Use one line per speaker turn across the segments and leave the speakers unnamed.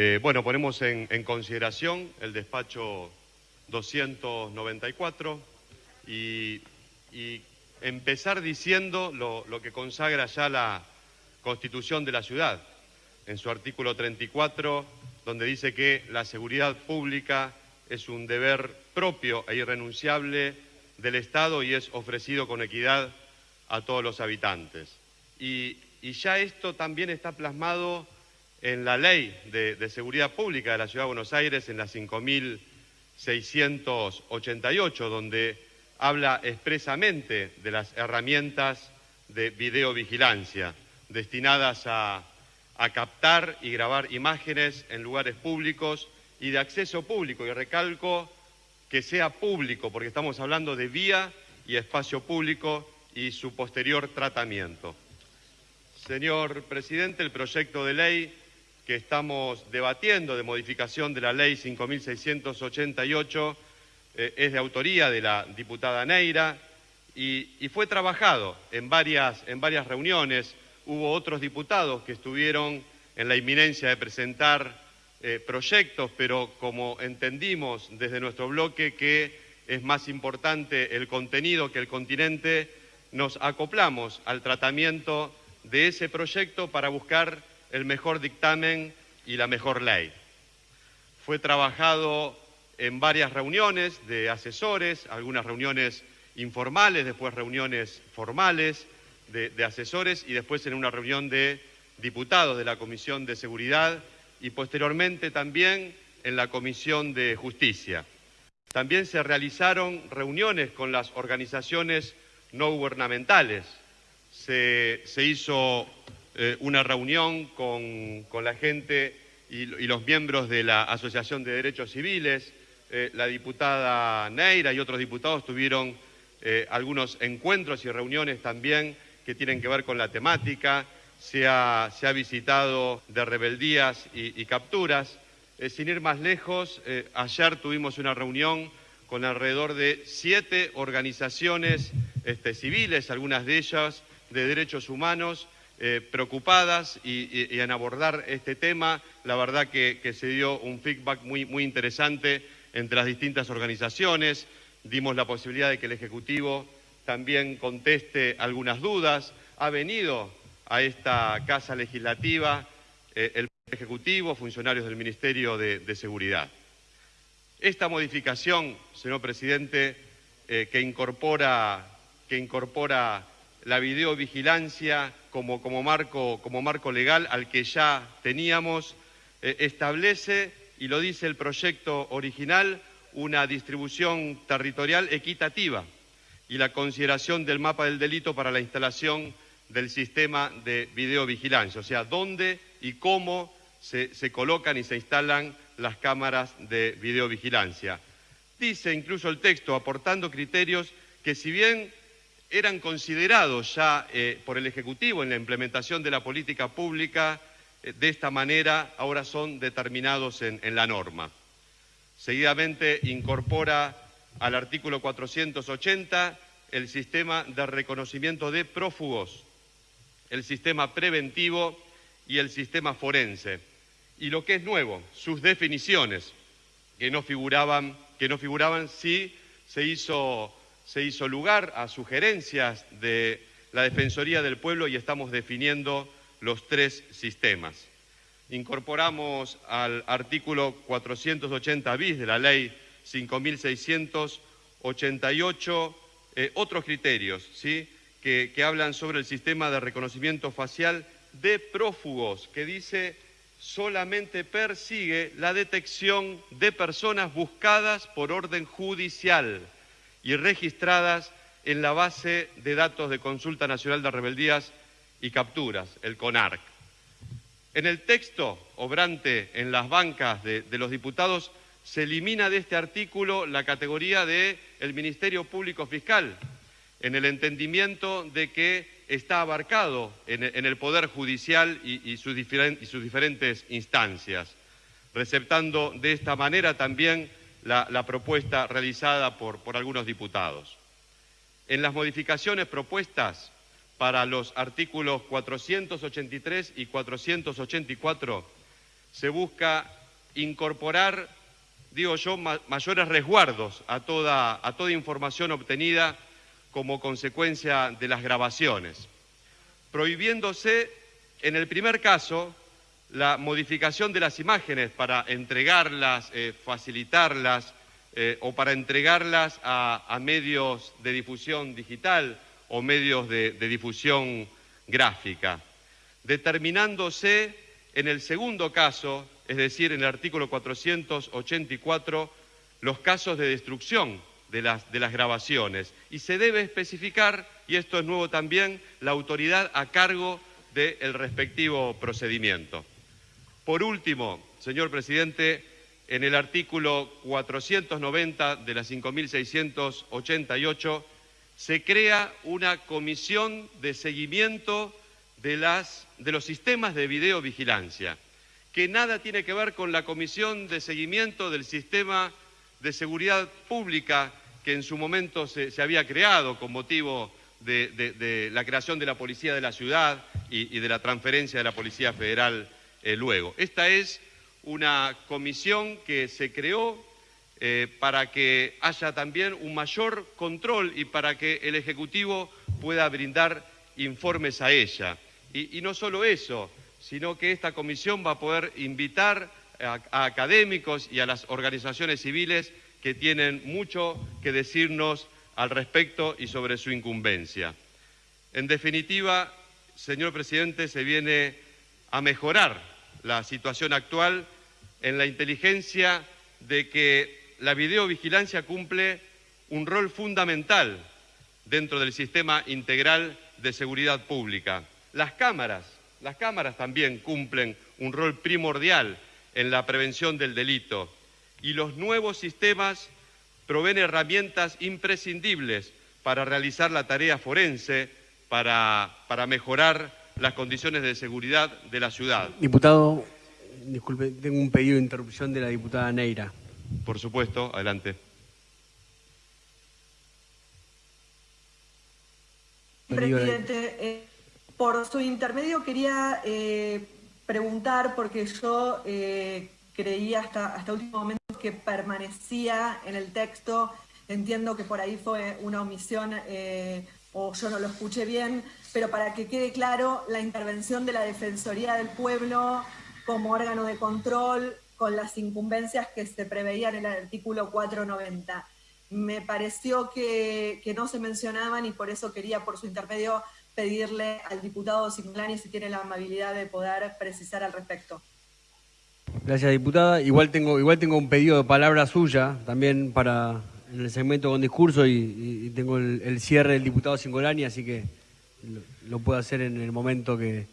Eh, bueno, ponemos en, consideración el despacho 294 y, empezar diciendo lo, lo, que consagra ya la Constitución de la ciudad, en su artículo 34, donde dice que la seguridad pública es un deber propio e irrenunciable del Estado y es ofrecido con equidad a todos los habitantes. Y, ya esto también está plasmado en la ley de, seguridad pública de la Ciudad de Buenos Aires, en la 5.688, donde habla expresamente de las herramientas de videovigilancia destinadas a, a captar y grabar imágenes en lugares públicos y de acceso público. Y recalco que sea público, porque estamos hablando de vía y espacio público y su posterior tratamiento. Señor presidente, el proyecto de ley que estamos debatiendo de modificación de la ley 5.688 eh, es de autoría de la diputada Neira y, fue trabajado en varias, en varias reuniones. Hubo otros diputados que estuvieron en la inminencia de presentar eh, proyectos, pero como entendimos desde nuestro bloque que es más importante el contenido que el continente, nos acoplamos al tratamiento de ese proyecto para buscar el mejor dictamen y la mejor ley. Fue trabajado en varias reuniones de asesores, algunas reuniones informales, después reuniones formales de, asesores y después en una reunión de diputados de la Comisión de Seguridad y posteriormente también en la Comisión de Justicia. También se realizaron reuniones con las organizaciones no gubernamentales. Se, hizo eh, una reunión con, la gente y, los miembros de la Asociación de Derechos Civiles. Eh, la diputada Neira y otros diputados tuvieron eh, algunos encuentros y reuniones también que tienen que ver con la temática se ha, visitado de rebeldías y, capturas. Sin ir más lejos, ayer tuvimos una reunión con alrededor de siete organizaciones este, civiles, algunas de ellas de derechos humanos, eh, preocupadas y, en abordar este tema. La verdad que, se dio un feedback muy, interesante entre las distintas organizaciones. Dimos la posibilidad de que el Ejecutivo también conteste algunas dudas. Ha venido a esta Casa Legislativa eh, el Ejecutivo, funcionarios del Ministerio de, Seguridad. Esta modificación, señor presidente, eh, que incorpora la videovigilancia como, como, marco, como marco legal al que ya teníamos, eh, establece, y lo dice el proyecto original, una distribución territorial equitativa y la consideración del mapa del delito para la instalación del sistema de videovigilancia, o sea, dónde y cómo se, colocan y se instalan las cámaras de videovigilancia. Dice incluso el texto, aportando criterios que si bien eran considerados ya eh, por el Ejecutivo en la implementación de la política pública, eh, de esta manera ahora son determinados en, la norma. Seguidamente incorpora al artículo 480 el sistema de reconocimiento de prófugos, el sistema preventivo y el sistema forense. Y lo que es nuevo, sus definiciones, que no figuraban, que no figuraban si se hizo, se hizo lugar a sugerencias de la Defensoría del Pueblo y estamos definiendo los tres sistemas. Incorporamos al artículo 480 bis de la Ley 5.688 eh, otros criterios, ¿sí? que, hablan sobre el sistema de reconocimiento facial de prófugos, que dice solamente persigue la detección de personas buscadas por orden judicial y registradas en la base de datos de Consulta Nacional de Rebeldías y Capturas, el CONARC. En el texto obrante en las bancas de, los diputados se elimina de este artículo la categoría de el Ministerio Público Fiscal, en el entendimiento de que está abarcado en, el Poder Judicial y, sus diferentes instancias, receptando de esta manera también la, propuesta realizada por, algunos diputados. En las modificaciones propuestas para los artículos 483 y 484 se busca incorporar, digo yo, mayores resguardos a toda, a toda información obtenida como consecuencia de las grabaciones, prohibiéndose en el primer caso la modificación de las imágenes para entregarlas, eh, facilitarlas eh, o para entregarlas a, medios de difusión digital o medios de difusión gráfica, determinándose en el segundo caso, es decir, en el artículo 484, los casos de destrucción de las, de las grabaciones. Y se debe especificar, y esto es nuevo también, la autoridad a cargo del respectivo procedimiento. Por último, señor presidente, en el artículo 490 de la 5.688 se crea una comisión de seguimiento de, los sistemas de videovigilancia, que nada tiene que ver con la comisión de seguimiento del sistema de seguridad pública que en su momento se, había creado con motivo de, la creación de la Policía de la Ciudad y, de la transferencia de la Policía Federal eh, luego. Esta es una comisión que se creó eh, para que haya también un mayor control y para que el Ejecutivo pueda brindar informes a ella. Y, no solo eso, sino que esta comisión va a poder invitar a, académicos y a las organizaciones civiles que tienen mucho que decirnos al respecto y sobre su incumbencia. En definitiva, señor presidente, se viene a mejorar la situación actual en la inteligencia de que la videovigilancia cumple un rol fundamental dentro del sistema integral de seguridad pública. Las cámaras, las cámaras también cumplen un rol primordial en la prevención del delito y los nuevos sistemas proveen herramientas imprescindibles para realizar la tarea forense, para, para mejorar las condiciones de seguridad de la ciudad.
Diputado, disculpe, tengo un pedido de interrupción de la diputada Neira.
Por supuesto, adelante.
Presidente, eh, por su intermedio quería eh, preguntar, porque yo eh, creía hasta, hasta último momento que permanecía en el texto, entiendo que por ahí fue una omisión eh, o yo no lo escuché bien, pero para que quede claro, la intervención de la Defensoría del Pueblo como órgano de control con las incumbencias que se preveían en el artículo 490. Me pareció que, que no se mencionaban y por eso quería por su intermedio pedirle al diputado Simulani si tiene la amabilidad de poder precisar al respecto.
Gracias, diputada. Igual tengo, igual tengo un pedido de palabra suya también para en el segmento con discurso y, tengo el, cierre del diputado Singolani, así que lo, puedo hacer en el momento que...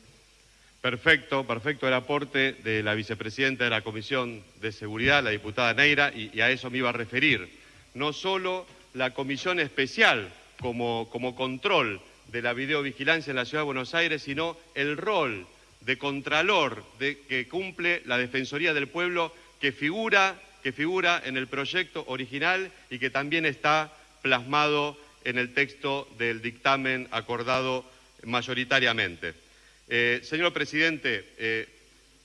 Perfecto, perfecto el aporte de la vicepresidenta de la Comisión de Seguridad, la diputada Neira, y, a eso me iba a referir. No solo la comisión especial como, como control de la videovigilancia en la Ciudad de Buenos Aires, sino el rol de contralor que cumple la Defensoría del Pueblo que figura, que figura en el proyecto original y que también está plasmado en el texto del dictamen acordado mayoritariamente. Eh, señor presidente, eh,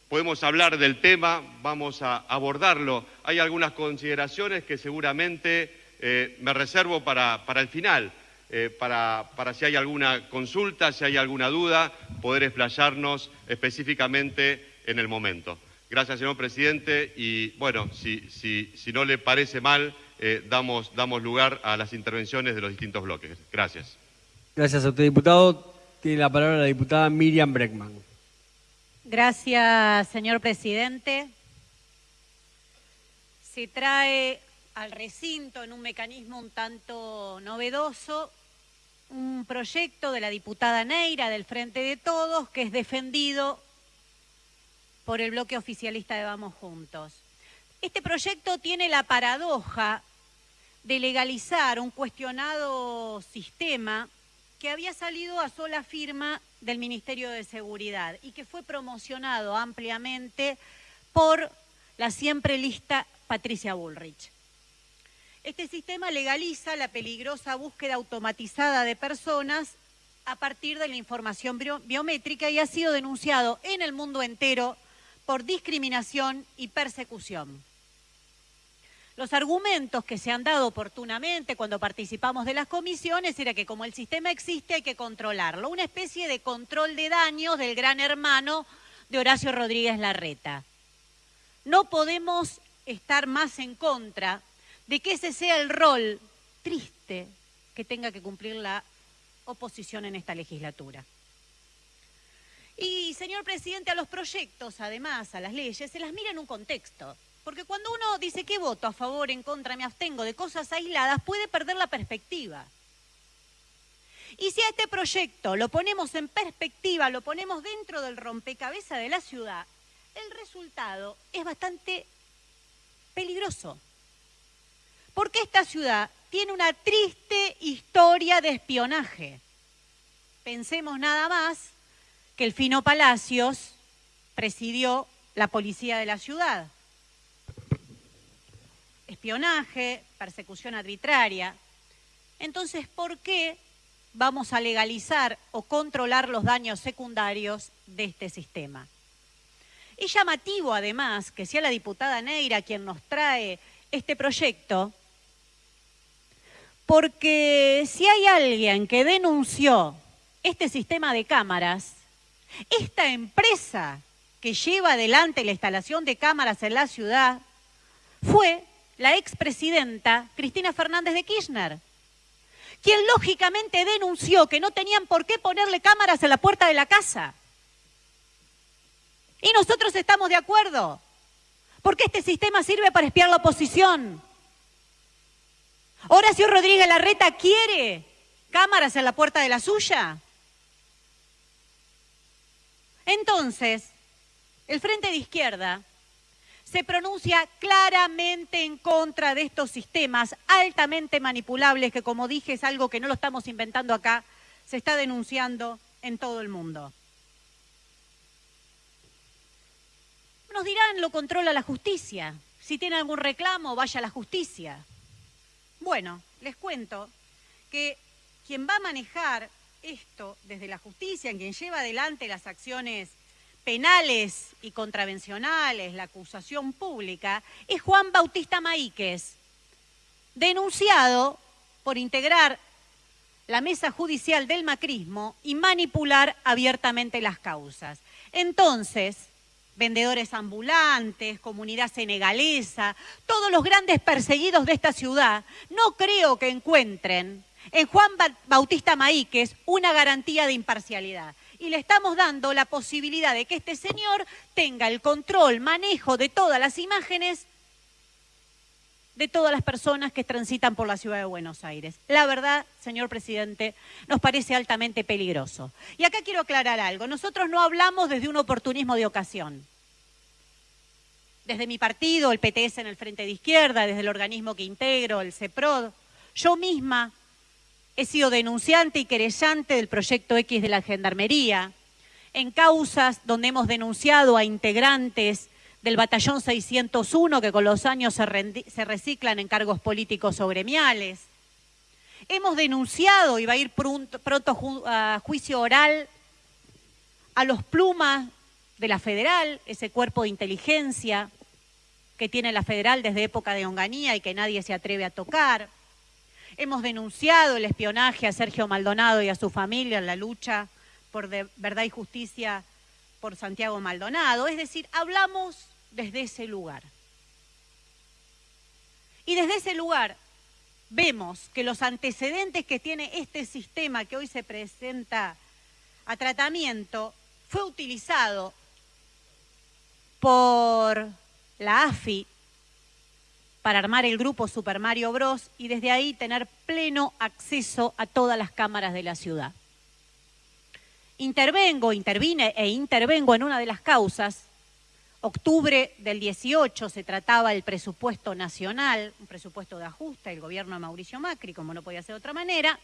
podemos hablar del tema, vamos a abordarlo. Hay algunas consideraciones que seguramente eh, me reservo para, para el final. Eh, para, si hay alguna consulta, si hay alguna duda, poder explayarnos específicamente en el momento. Gracias, señor presidente, y bueno, si, si, no le parece mal, eh, damos, damos lugar a las intervenciones de los distintos bloques. Gracias.
Gracias a usted, diputado. Tiene la palabra la diputada Miriam Breckman.
Gracias, señor presidente. Se trae al recinto en un mecanismo un tanto novedoso un proyecto de la diputada Neira del Frente de Todos que es defendido por el bloque oficialista de Vamos Juntos. Este proyecto tiene la paradoja de legalizar un cuestionado sistema que había salido a sola firma del Ministerio de Seguridad y que fue promocionado ampliamente por la siempre lista Patricia Bullrich. Este sistema legaliza la peligrosa búsqueda automatizada de personas a partir de la información biométrica y ha sido denunciado en el mundo entero por discriminación y persecución. Los argumentos que se han dado oportunamente cuando participamos de las comisiones era que como el sistema existe hay que controlarlo, una especie de control de daños del gran hermano de Horacio Rodríguez Larreta. No podemos estar más en contra de que ese sea el rol triste que tenga que cumplir la oposición en esta legislatura. Y, señor presidente, a los proyectos, además, a las leyes, se las mira en un contexto. Porque cuando uno dice que voto a favor, en contra, me abstengo de cosas aisladas, puede perder la perspectiva. Y si a este proyecto lo ponemos en perspectiva, lo ponemos dentro del rompecabezas de la ciudad, el resultado es bastante peligroso. Porque esta ciudad tiene una triste historia de espionaje. Pensemos nada más que el Fino Palacios presidió la policía de la ciudad espionaje, persecución arbitraria. Entonces, ¿por qué vamos a legalizar o controlar los daños secundarios de este sistema? Es llamativo, además, que sea la diputada Neira quien nos trae este proyecto, porque si hay alguien que denunció este sistema de cámaras, esta empresa que lleva adelante la instalación de cámaras en la ciudad fue la expresidenta Cristina Fernández de Kirchner, quien lógicamente denunció que no tenían por qué ponerle cámaras en la puerta de la casa. Y nosotros estamos de acuerdo, porque este sistema sirve para espiar la oposición. Horacio Rodríguez Larreta quiere cámaras en la puerta de la suya. Entonces, el Frente de Izquierda se pronuncia claramente en contra de estos sistemas altamente manipulables, que como dije es algo que no lo estamos inventando acá, se está denunciando en todo el mundo. Nos dirán, lo controla la justicia. Si tiene algún reclamo, vaya a la justicia. Bueno, les cuento que quien va a manejar esto desde la justicia, quien lleva adelante las acciones penales y contravencionales, la acusación pública, es Juan Bautista Maíquez, denunciado por integrar la mesa judicial del macrismo y manipular abiertamente las causas. Entonces, vendedores ambulantes, comunidad senegalesa, todos los grandes perseguidos de esta ciudad, no creo que encuentren en Juan Bautista Maíquez una garantía de imparcialidad y le estamos dando la posibilidad de que este señor tenga el control, manejo de todas las imágenes de todas las personas que transitan por la ciudad de Buenos Aires. La verdad, señor presidente, nos parece altamente peligroso. Y acá quiero aclarar algo. Nosotros no hablamos desde un oportunismo de ocasión. Desde mi partido, el PTS en el Frente de Izquierda, desde el organismo que integro, el CEPROD, yo misma He sido denunciante y querellante del proyecto X de la Gendarmería, en causas donde hemos denunciado a integrantes del batallón 601 que con los años se, reciclan en cargos políticos o gremiales. Hemos denunciado, y va a ir pronto, a juicio oral, a los plumas de la federal, ese cuerpo de inteligencia que tiene la federal desde época de Onganía y que nadie se atreve a tocar. Hemos denunciado el espionaje a Sergio Maldonado y a su familia en la lucha por verdad y justicia por Santiago Maldonado. Es decir, hablamos desde ese lugar. Y desde ese lugar vemos que los antecedentes que tiene este sistema que hoy se presenta a tratamiento fue utilizado por la AFI para armar el grupo Super Mario Bros. y desde ahí tener pleno acceso a todas las cámaras de la ciudad. Intervengo, intervine e intervengo en una de las causas. Octubre del 18 se trataba el presupuesto nacional, un presupuesto de ajuste del gobierno de Mauricio Macri, como no podía ser de otra manera.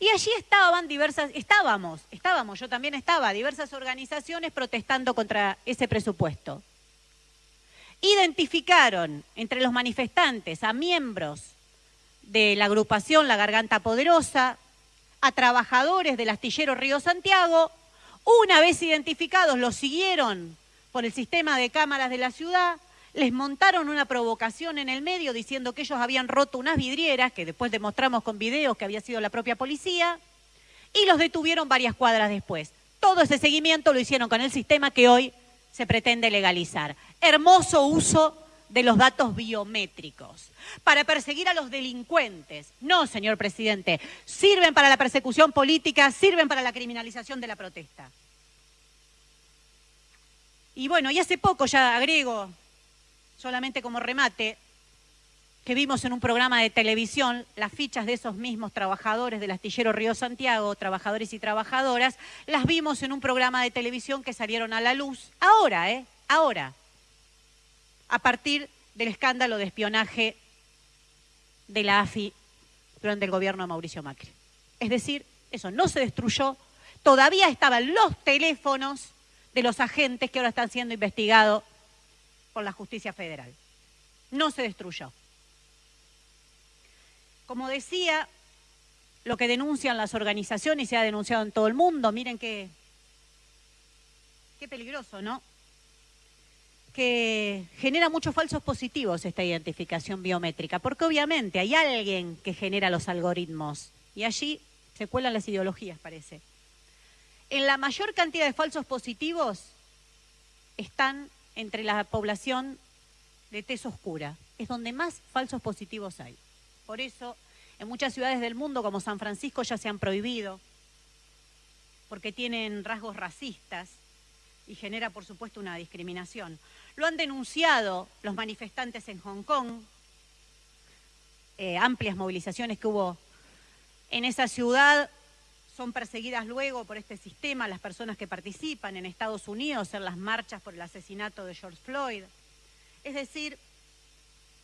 Y allí estaban diversas, estábamos, estábamos, yo también estaba, diversas organizaciones protestando contra ese presupuesto identificaron entre los manifestantes a miembros de la agrupación La Garganta Poderosa, a trabajadores del astillero Río Santiago, una vez identificados los siguieron por el sistema de cámaras de la ciudad, les montaron una provocación en el medio diciendo que ellos habían roto unas vidrieras, que después demostramos con videos que había sido la propia policía, y los detuvieron varias cuadras después. Todo ese seguimiento lo hicieron con el sistema que hoy se pretende legalizar. Hermoso uso de los datos biométricos para perseguir a los delincuentes. No, señor presidente, sirven para la persecución política, sirven para la criminalización de la protesta. Y bueno, y hace poco ya agrego, solamente como remate, que vimos en un programa de televisión las fichas de esos mismos trabajadores del astillero Río Santiago, trabajadores y trabajadoras, las vimos en un programa de televisión que salieron a la luz ahora, ¿eh? Ahora, a partir del escándalo de espionaje de la AFI durante el gobierno de Mauricio Macri. Es decir, eso no se destruyó, todavía estaban los teléfonos de los agentes que ahora están siendo investigados por la justicia federal. No se destruyó. Como decía, lo que denuncian las organizaciones se ha denunciado en todo el mundo, miren qué, qué peligroso, ¿no? Que genera muchos falsos positivos esta identificación biométrica, porque obviamente hay alguien que genera los algoritmos y allí se cuelan las ideologías, parece. En la mayor cantidad de falsos positivos están entre la población de tez oscura. Es donde más falsos positivos hay. Por eso, en muchas ciudades del mundo, como San Francisco, ya se han prohibido, porque tienen rasgos racistas y genera, por supuesto, una discriminación. Lo han denunciado los manifestantes en Hong Kong, eh, amplias movilizaciones que hubo en esa ciudad son perseguidas luego por este sistema las personas que participan en Estados Unidos en las marchas por el asesinato de George Floyd. Es decir,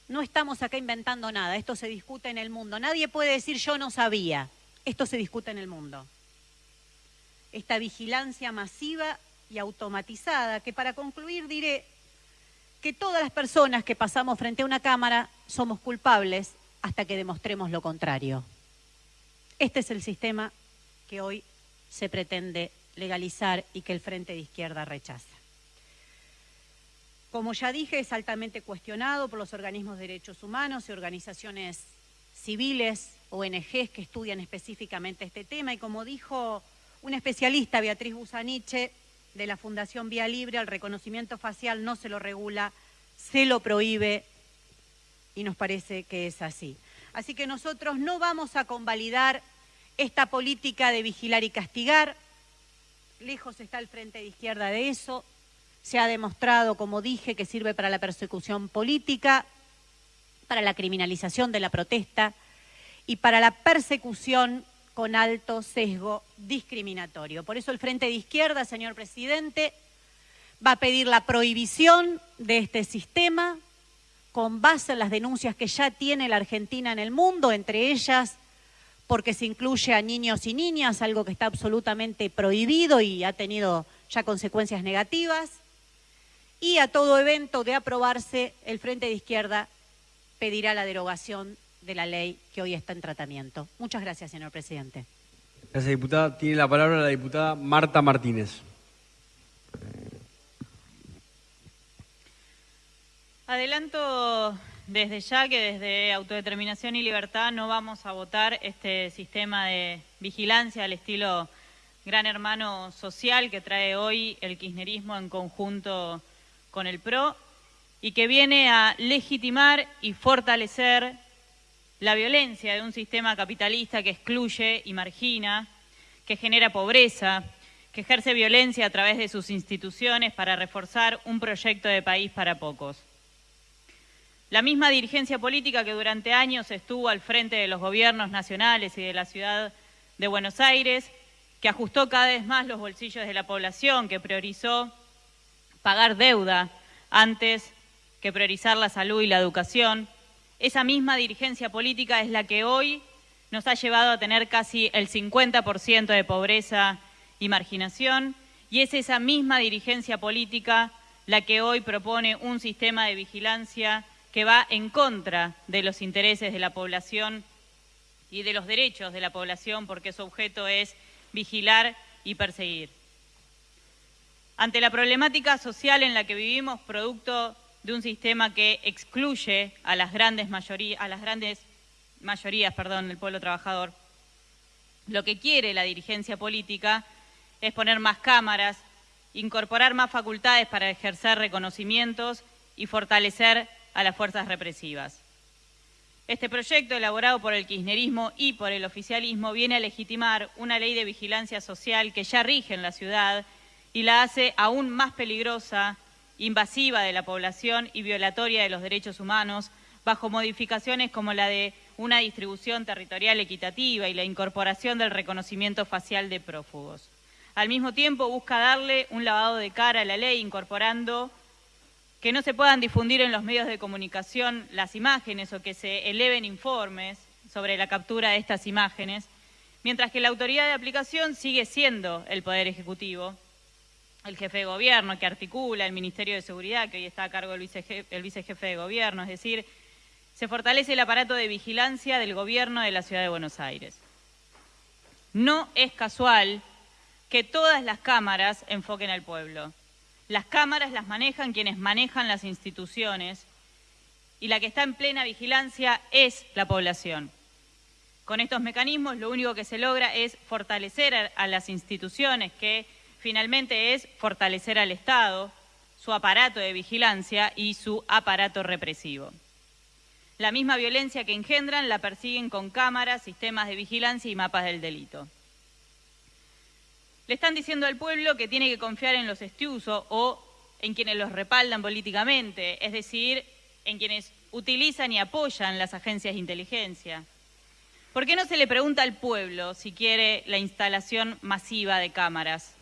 no estamos acá inventando nada, esto se discute en el mundo. Nadie puede decir yo no sabía, esto se discute en el mundo. Esta vigilancia masiva y automatizada, que para concluir diré que todas las personas que pasamos frente a una cámara somos culpables hasta que demostremos lo contrario. Este es el sistema que hoy se pretende legalizar y que el Frente de Izquierda rechaza. Como ya dije, es altamente cuestionado por los organismos de derechos humanos y organizaciones civiles, ONGs que estudian específicamente este tema. Y como dijo una especialista, Beatriz Busaniche, de la Fundación Vía Libre, el reconocimiento facial no se lo regula, se lo prohíbe y nos parece que es así. Así que nosotros no vamos a convalidar esta política de vigilar y castigar, lejos está el Frente de Izquierda de eso, se ha demostrado, como dije, que sirve para la persecución política, para la criminalización de la protesta y para la persecución con alto sesgo discriminatorio. Por eso el Frente de Izquierda, señor presidente, va a pedir la prohibición de este sistema con base en las denuncias que ya tiene la Argentina en el mundo, entre ellas porque se incluye a niños y niñas, algo que está absolutamente prohibido y ha tenido ya consecuencias negativas y a todo evento de aprobarse, el Frente de Izquierda pedirá la derogación de la ley que hoy está en tratamiento. Muchas gracias, señor presidente.
Gracias, diputada. Tiene la palabra la diputada Marta Martínez.
Adelanto desde ya que desde Autodeterminación y Libertad no vamos a votar este sistema de vigilancia al estilo gran hermano social que trae hoy el kirchnerismo en conjunto con el PRO y que viene a legitimar y fortalecer la violencia de un sistema capitalista que excluye y margina, que genera pobreza, que ejerce violencia a través de sus instituciones para reforzar un proyecto de país para pocos. La misma dirigencia política que durante años estuvo al frente de los gobiernos nacionales y de la ciudad de Buenos Aires, que ajustó cada vez más los bolsillos de la población, que priorizó pagar deuda antes que priorizar la salud y la educación. Esa misma dirigencia política es la que hoy nos ha llevado a tener casi el 50% de pobreza y marginación, y es esa misma dirigencia política la que hoy propone un sistema de vigilancia que va en contra de los intereses de la población y de los derechos de la población, porque su objeto es vigilar y perseguir. Ante la problemática social en la que vivimos, producto de un sistema que excluye a las grandes, mayorías, del pueblo trabajador, lo que quiere la dirigencia política es poner más cámaras, incorporar más facultades para ejercer reconocimientos y fortalecer a las fuerzas represivas. Este proyecto, elaborado por el kirchnerismo y por el oficialismo, viene a legitimar una ley de vigilancia social que ya rige en la ciudad y la hace aún más peligrosa, invasiva de la población y violatoria de los derechos humanos, bajo modificaciones como la de una distribución territorial equitativa y la incorporación del reconocimiento facial de prófugos. Al mismo tiempo busca darle un lavado de cara a la ley, incorporando que no se puedan difundir en los medios de comunicación las imágenes o que se eleven informes sobre la captura de estas imágenes, mientras que la autoridad de aplicación sigue siendo el Poder Ejecutivo, el jefe de gobierno que articula el Ministerio de Seguridad, que hoy está a cargo del el vicejefe de gobierno, es decir, se fortalece el aparato de vigilancia del gobierno de la Ciudad de Buenos Aires. No es casual que todas las cámaras enfoquen al pueblo. Las cámaras las manejan quienes manejan las instituciones y la que está en plena vigilancia es la población. Con estos mecanismos lo único que se logra es fortalecer a las instituciones que finalmente es fortalecer al Estado, su aparato de vigilancia y su aparato represivo. La misma violencia que engendran la persiguen con cámaras, sistemas de vigilancia y mapas del delito. Le están diciendo al pueblo que tiene que confiar en los estiusos o en quienes los respaldan políticamente, es decir, en quienes utilizan y apoyan las agencias de inteligencia. ¿Por qué no se le pregunta al pueblo si quiere la instalación masiva de cámaras?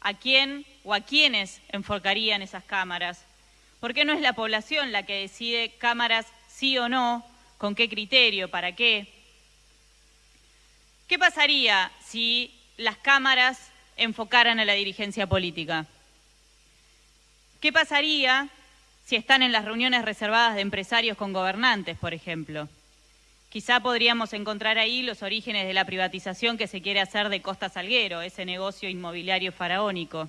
A quién o a quiénes enfocarían esas cámaras. ¿Por qué no es la población la que decide cámaras sí o no? ¿Con qué criterio? ¿Para qué? ¿Qué pasaría si las cámaras enfocaran a la dirigencia política? ¿Qué pasaría si están en las reuniones reservadas de empresarios con gobernantes, por ejemplo? Quizá podríamos encontrar ahí los orígenes de la privatización que se quiere hacer de Costa Salguero, ese negocio inmobiliario faraónico.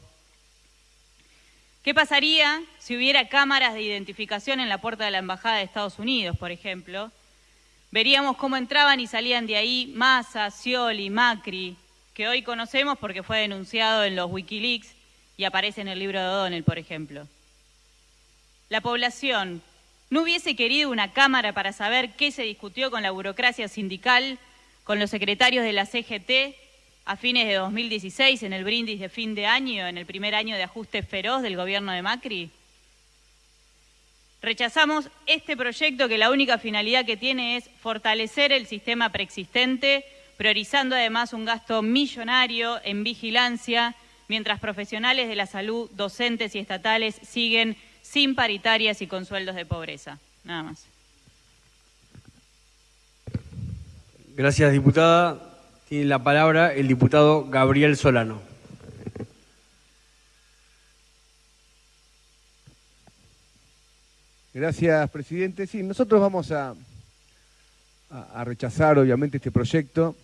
¿Qué pasaría si hubiera cámaras de identificación en la puerta de la Embajada de Estados Unidos, por ejemplo? Veríamos cómo entraban y salían de ahí Massa, Scioli, Macri, que hoy conocemos porque fue denunciado en los Wikileaks y aparece en el libro de O'Donnell, por ejemplo. La población, ¿No hubiese querido una Cámara para saber qué se discutió con la burocracia sindical, con los secretarios de la CGT a fines de 2016 en el brindis de fin de año, en el primer año de ajuste feroz del gobierno de Macri? Rechazamos este proyecto que la única finalidad que tiene es fortalecer el sistema preexistente, priorizando además un gasto millonario en vigilancia, mientras profesionales de la salud, docentes y estatales siguen sin paritarias y con sueldos de pobreza. Nada más.
Gracias, diputada. Tiene la palabra el diputado Gabriel Solano.
Gracias, presidente. Sí, nosotros vamos a, a, rechazar, obviamente, este proyecto.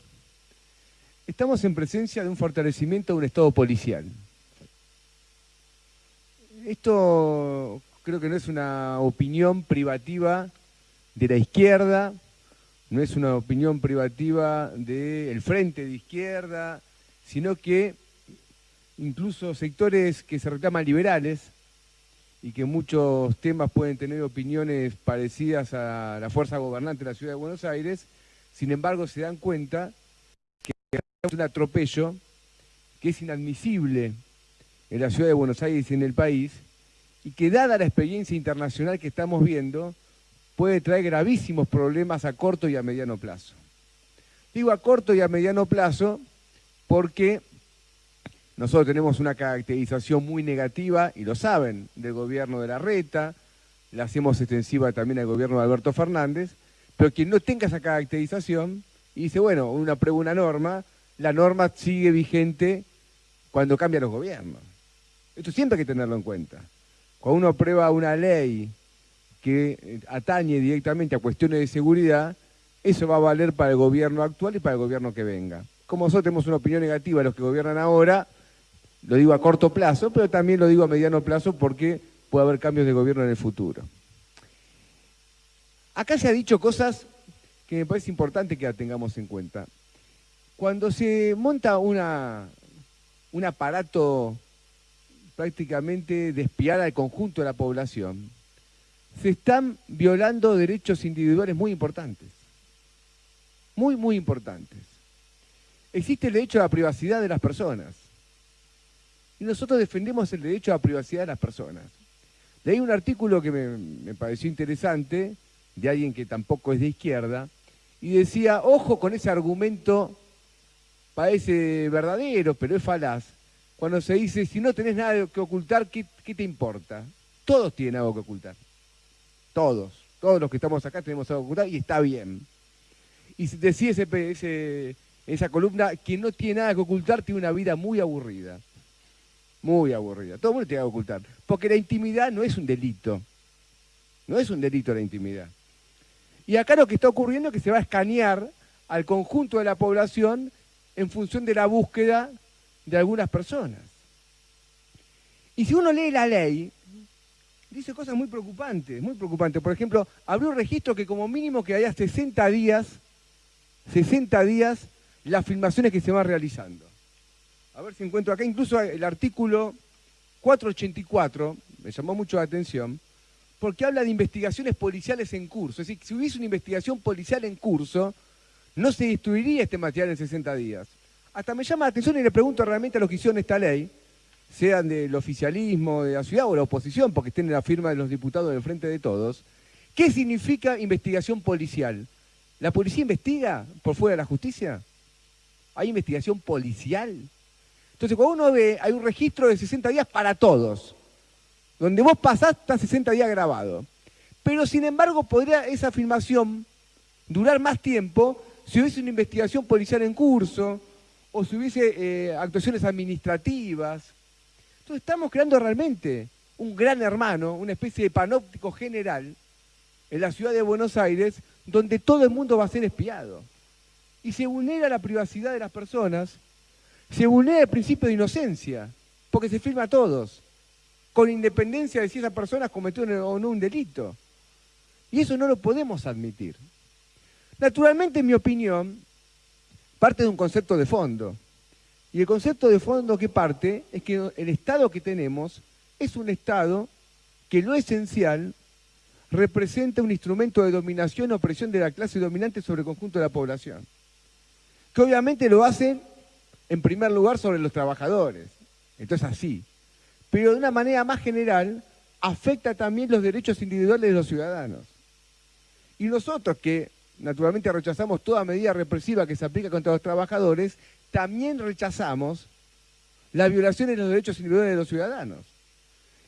Estamos en presencia de un fortalecimiento de un Estado policial. Esto creo que no es una opinión privativa de la izquierda, no es una opinión privativa del frente de izquierda, sino que incluso sectores que se reclaman liberales y que muchos temas pueden tener opiniones parecidas a la fuerza gobernante de la ciudad de Buenos Aires, sin embargo se dan cuenta que es un atropello que es inadmisible en la ciudad de Buenos Aires y en el país, y que dada la experiencia internacional que estamos viendo, puede traer gravísimos problemas a corto y a mediano plazo. Digo a corto y a mediano plazo porque nosotros tenemos una caracterización muy negativa, y lo saben, del gobierno de la Reta, la hacemos extensiva también al gobierno de Alberto Fernández, pero quien no tenga esa caracterización y dice, bueno, una prueba una norma, la norma sigue vigente cuando cambian los gobiernos. Esto siempre hay que tenerlo en cuenta. Cuando uno aprueba una ley que eh, atañe directamente a cuestiones de seguridad, eso va a valer para el gobierno actual y para el gobierno que venga. Como nosotros tenemos una opinión negativa de los que gobiernan ahora, Lo digo a corto plazo, pero también lo digo a mediano plazo porque puede haber cambios de gobierno en el futuro. Acá se ha dicho cosas que me parece importante que la tengamos en cuenta. Cuando se monta una, un aparato prácticamente de espiar al conjunto de la población, se están violando derechos individuales muy importantes. Muy, muy importantes. Existe el derecho a la privacidad de las personas. Y nosotros defendemos el derecho a la privacidad de las personas. Leí un artículo que me, pareció interesante, de alguien que tampoco es de izquierda, y decía, ojo con ese argumento, parece verdadero, pero es falaz, cuando se dice, si no tenés nada que ocultar, ¿qué, te importa? Todos tienen algo que ocultar. Todos. Todos los que estamos acá tenemos algo que ocultar y está bien. Y decía ese, ese, esa columna, quien no tiene nada que ocultar tiene una vida muy aburrida. Muy aburrida. Todo el mundo tiene que ocultar. Porque la intimidad no es un delito. No es un delito la intimidad. Y acá lo que está ocurriendo es que se va a escanear al conjunto de la población en función de la búsqueda de algunas personas. Y si uno lee la ley, dice cosas muy preocupantes, muy preocupantes. Por ejemplo, abrió un registro que como mínimo que haya 60 días, 60 días las filmaciones que se van realizando. A ver si encuentro acá, incluso el artículo 484, me llamó mucho la atención, porque habla de investigaciones policiales en curso. Es decir, si hubiese una investigación policial en curso, no se destruiría este material en 60 días. Hasta me llama la atención y le pregunto realmente a los que hicieron esta ley, sean del oficialismo de la ciudad o la oposición, porque estén en la firma de los diputados del Frente de Todos, ¿qué significa investigación policial? ¿La policía investiga por fuera de la justicia? ¿Hay investigación policial? Entonces, cuando uno ve, hay un registro de 60 días para todos. Donde vos pasás, está 60 días grabado. Pero, sin embargo, podría esa afirmación durar más tiempo si hubiese una investigación policial en curso o si hubiese eh, actuaciones administrativas. Entonces, estamos creando realmente un gran hermano, una especie de panóptico general en la ciudad de Buenos Aires, donde todo el mundo va a ser espiado. Y se vulnera la privacidad de las personas se vulnera el principio de inocencia, porque se firma a todos, con independencia de si esa persona cometió o no un delito. Y eso no lo podemos admitir. Naturalmente, en mi opinión, parte de un concepto de fondo. Y el concepto de fondo que parte es que el Estado que tenemos es un Estado que lo esencial representa un instrumento de dominación o opresión de la clase dominante sobre el conjunto de la población. Que obviamente lo hacen en primer lugar sobre los trabajadores. Entonces así. Pero de una manera más general afecta también los derechos individuales de los ciudadanos. Y nosotros que naturalmente rechazamos toda medida represiva que se aplica contra los trabajadores, también rechazamos la violación de los derechos individuales de los ciudadanos.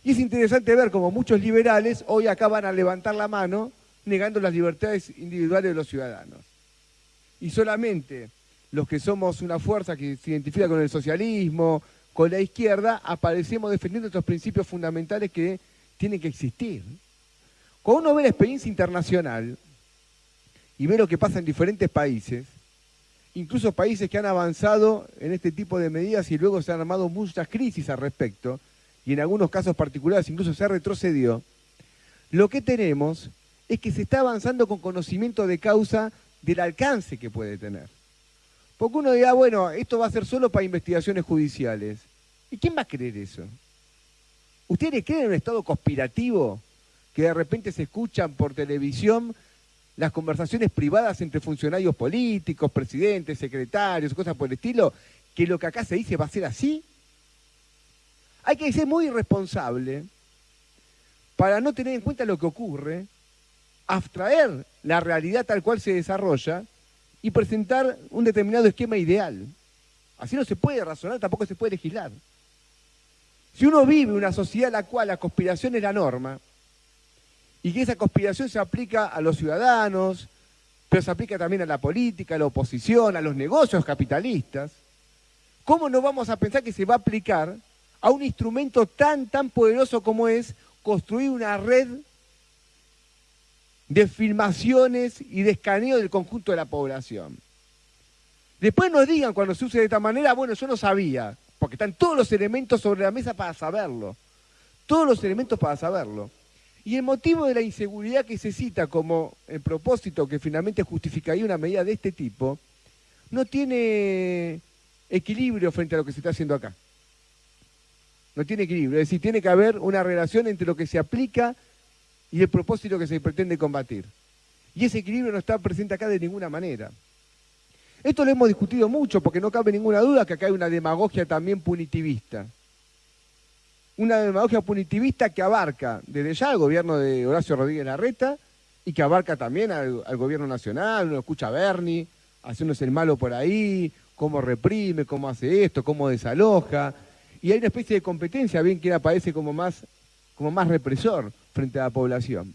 Y es interesante ver cómo muchos liberales hoy acaban a levantar la mano negando las libertades individuales de los ciudadanos. Y solamente los que somos una fuerza que se identifica con el socialismo, con la izquierda, aparecemos defendiendo estos principios fundamentales que tienen que existir. Cuando uno ve la experiencia internacional y ve lo que pasa en diferentes países, incluso países que han avanzado en este tipo de medidas y luego se han armado muchas crisis al respecto, y en algunos casos particulares incluso se retrocedió, lo que tenemos es que se está avanzando con conocimiento de causa del alcance que puede tener. Porque uno dirá, bueno, esto va a ser solo para investigaciones judiciales. ¿Y quién va a creer eso? ¿Ustedes creen en un estado conspirativo que de repente se escuchan por televisión las conversaciones privadas entre funcionarios políticos, presidentes, secretarios, cosas por el estilo, que lo que acá se dice va a ser así? Hay que ser muy irresponsable para no tener en cuenta lo que ocurre, abstraer la realidad tal cual se desarrolla y presentar un determinado esquema ideal. Así no se puede razonar, tampoco se puede legislar. Si uno vive una sociedad en la cual la conspiración es la norma, y que esa conspiración se aplica a los ciudadanos, pero se aplica también a la política, a la oposición, a los negocios capitalistas, ¿cómo no vamos a pensar que se va a aplicar a un instrumento tan, tan poderoso como es construir una red de filmaciones y de escaneo del conjunto de la población. Después nos digan cuando se use de esta manera, bueno, yo no sabía. porque están todos los elementos sobre la mesa para saberlo, todos los elementos para saberlo. Y el motivo de la inseguridad que se cita como el propósito que finalmente justificaría una medida de este tipo, no tiene equilibrio frente a lo que se está haciendo acá. No tiene equilibrio, es decir, tiene que haber una relación entre lo que se aplica y el propósito que se pretende combatir. Y ese equilibrio no está presente acá de ninguna manera. Esto lo hemos discutido mucho porque no cabe ninguna duda que acá hay una demagogia también punitivista. Una demagogia punitivista que abarca desde ya al gobierno de Horacio Rodríguez Larreta y que abarca también al, gobierno nacional, uno escucha a Bernie haciéndose el malo por ahí, cómo reprime, cómo hace esto, cómo desaloja. Y hay una especie de competencia, bien que aparece como más, como más represor frente a la población.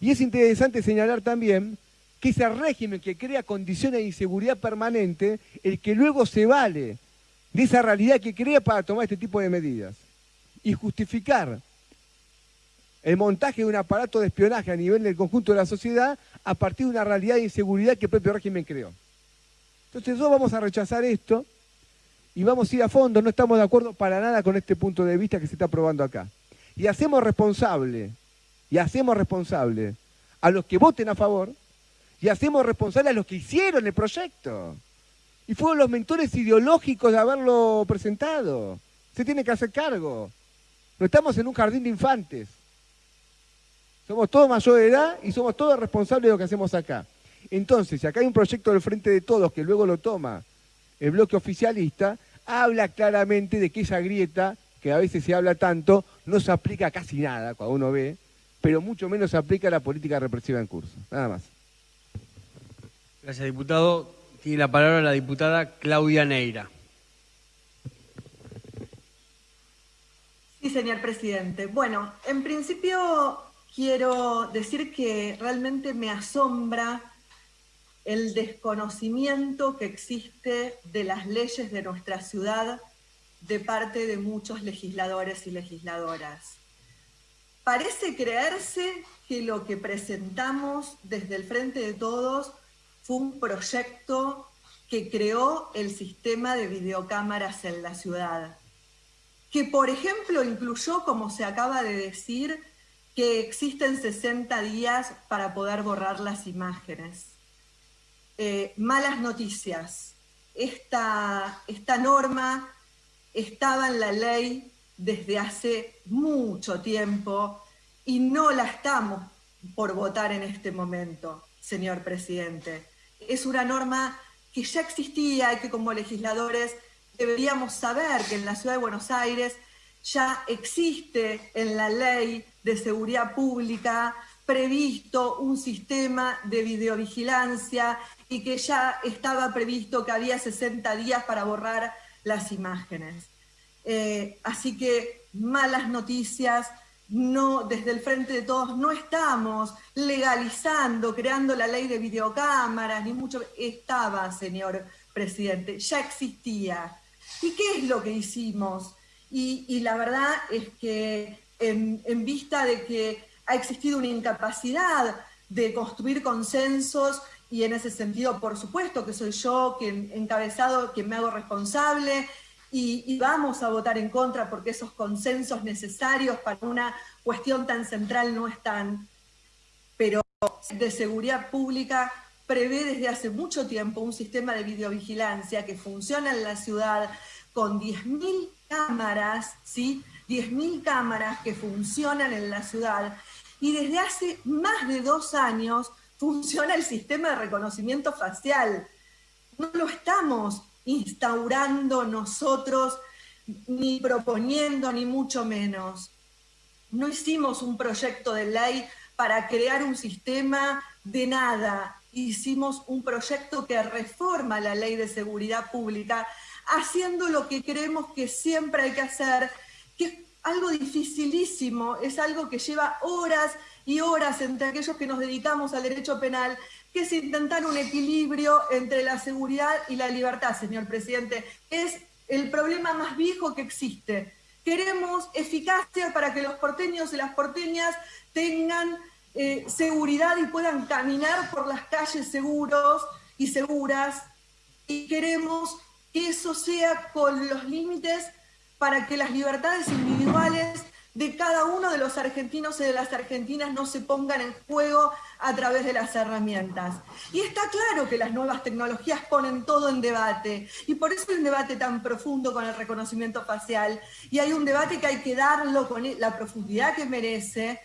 Y es interesante señalar también que ese régimen que crea condiciones de inseguridad permanente, el que luego se vale de esa realidad que crea para tomar este tipo de medidas y justificar el montaje de un aparato de espionaje a nivel del conjunto de la sociedad a partir de una realidad de inseguridad que el propio régimen creó. Entonces nosotros vamos a rechazar esto y vamos a ir a fondo, no estamos de acuerdo para nada con este punto de vista que se está aprobando acá. Y hacemos responsable, y hacemos responsable a los que voten a favor, y hacemos responsable a los que hicieron el proyecto. Y fueron los mentores ideológicos de haberlo presentado. Se tiene que hacer cargo. No estamos en un jardín de infantes. Somos todos mayor de edad y somos todos responsables de lo que hacemos acá. Entonces, si acá hay un proyecto del Frente de Todos que luego lo toma el bloque oficialista, habla claramente de que esa grieta, que a veces se habla tanto, no se aplica a casi nada cuando uno ve, pero mucho menos se aplica a la política represiva en curso. Nada más.
Gracias, diputado. Tiene la palabra la diputada Claudia Neira.
Sí, señor presidente. Bueno, en principio quiero decir que realmente me asombra el desconocimiento que existe de las leyes de nuestra ciudad de parte de muchos legisladores y legisladoras. Parece creerse que lo que presentamos desde el Frente de Todos fue un proyecto que creó el sistema de videocámaras en la ciudad, que por ejemplo incluyó, como se acaba de decir, que existen 60 días para poder borrar las imágenes. Eh, malas noticias. Esta, esta norma estaba en la ley desde hace mucho tiempo y no la estamos por votar en este momento, señor presidente es una norma que ya existía y que como legisladores deberíamos saber que en la ciudad de Buenos Aires ya existe en la ley de seguridad pública previsto un sistema de videovigilancia y que ya estaba previsto que había 60 días para borrar las imágenes. Eh, así que malas noticias, no, desde el Frente de Todos no estamos legalizando, creando la ley de videocámaras, ni mucho, estaba, señor presidente, ya existía. ¿Y qué es lo que hicimos? Y, la verdad es que en, vista de que ha existido una incapacidad de construir consensos, y en ese sentido, por supuesto, que soy yo quien encabezado, quien me hago responsable, y, vamos a votar en contra porque esos consensos necesarios para una cuestión tan central no están. Pero de seguridad pública prevé desde hace mucho tiempo un sistema de videovigilancia que funciona en la ciudad con 10.000 cámaras, ¿sí? 10.000 cámaras que funcionan en la ciudad y desde hace más de dos años funciona el sistema de reconocimiento facial. No lo estamos instaurando nosotros, ni proponiendo, ni mucho menos. No hicimos un proyecto de ley para crear un sistema de nada. Hicimos un proyecto que reforma la ley de seguridad pública, haciendo lo que creemos que siempre hay que hacer, que es algo dificilísimo, es algo que lleva horas y horas entre aquellos que nos dedicamos al derecho penal, que es intentar un equilibrio entre la seguridad y la libertad, señor presidente. Es el problema más viejo que existe. Queremos eficacia para que los porteños y las porteñas tengan eh, seguridad y puedan caminar por las calles seguros y seguras. Y queremos que eso sea con los límites para que las libertades individuales de cada uno de los argentinos y de las argentinas no se pongan en juego a través de las herramientas. Y está claro que las nuevas tecnologías ponen todo en debate, y por eso hay un debate tan profundo con el reconocimiento facial, y hay un debate que hay que darlo con la profundidad que merece,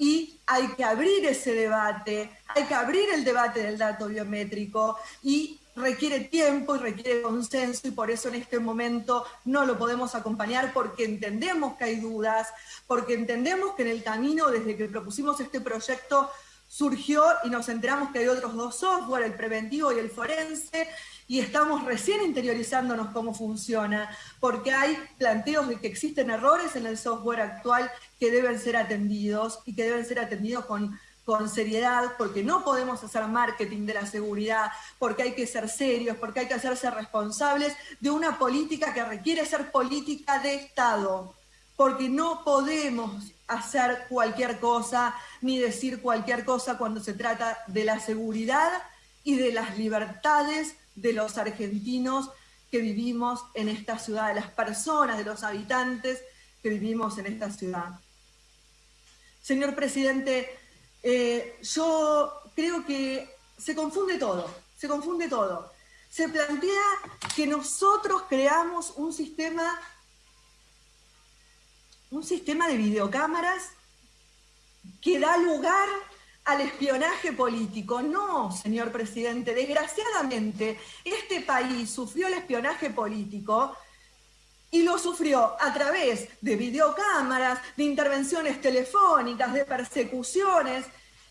y hay que abrir ese debate, hay que abrir el debate del dato biométrico, y requiere tiempo y requiere consenso y por eso en este momento no lo podemos acompañar porque entendemos que hay dudas, porque entendemos que en el camino desde que propusimos este proyecto surgió y nos enteramos que hay otros dos software, el preventivo y el forense, y estamos recién interiorizándonos cómo funciona, porque hay planteos de que existen errores en el software actual que deben ser atendidos y que deben ser atendidos con con seriedad, porque no podemos hacer marketing de la seguridad, porque hay que ser serios, porque hay que hacerse responsables de una política que requiere ser política de Estado, porque no podemos hacer cualquier cosa ni decir cualquier cosa cuando se trata de la seguridad y de las libertades de los argentinos que vivimos en esta ciudad, de las personas, de los habitantes que vivimos en esta ciudad. Señor presidente, eh, yo creo que se confunde todo, se confunde todo. Se plantea que nosotros creamos un sistema, un sistema de videocámaras que da lugar al espionaje político. No, señor presidente, desgraciadamente este país sufrió el espionaje político y lo sufrió a través de videocámaras, de intervenciones telefónicas, de persecuciones.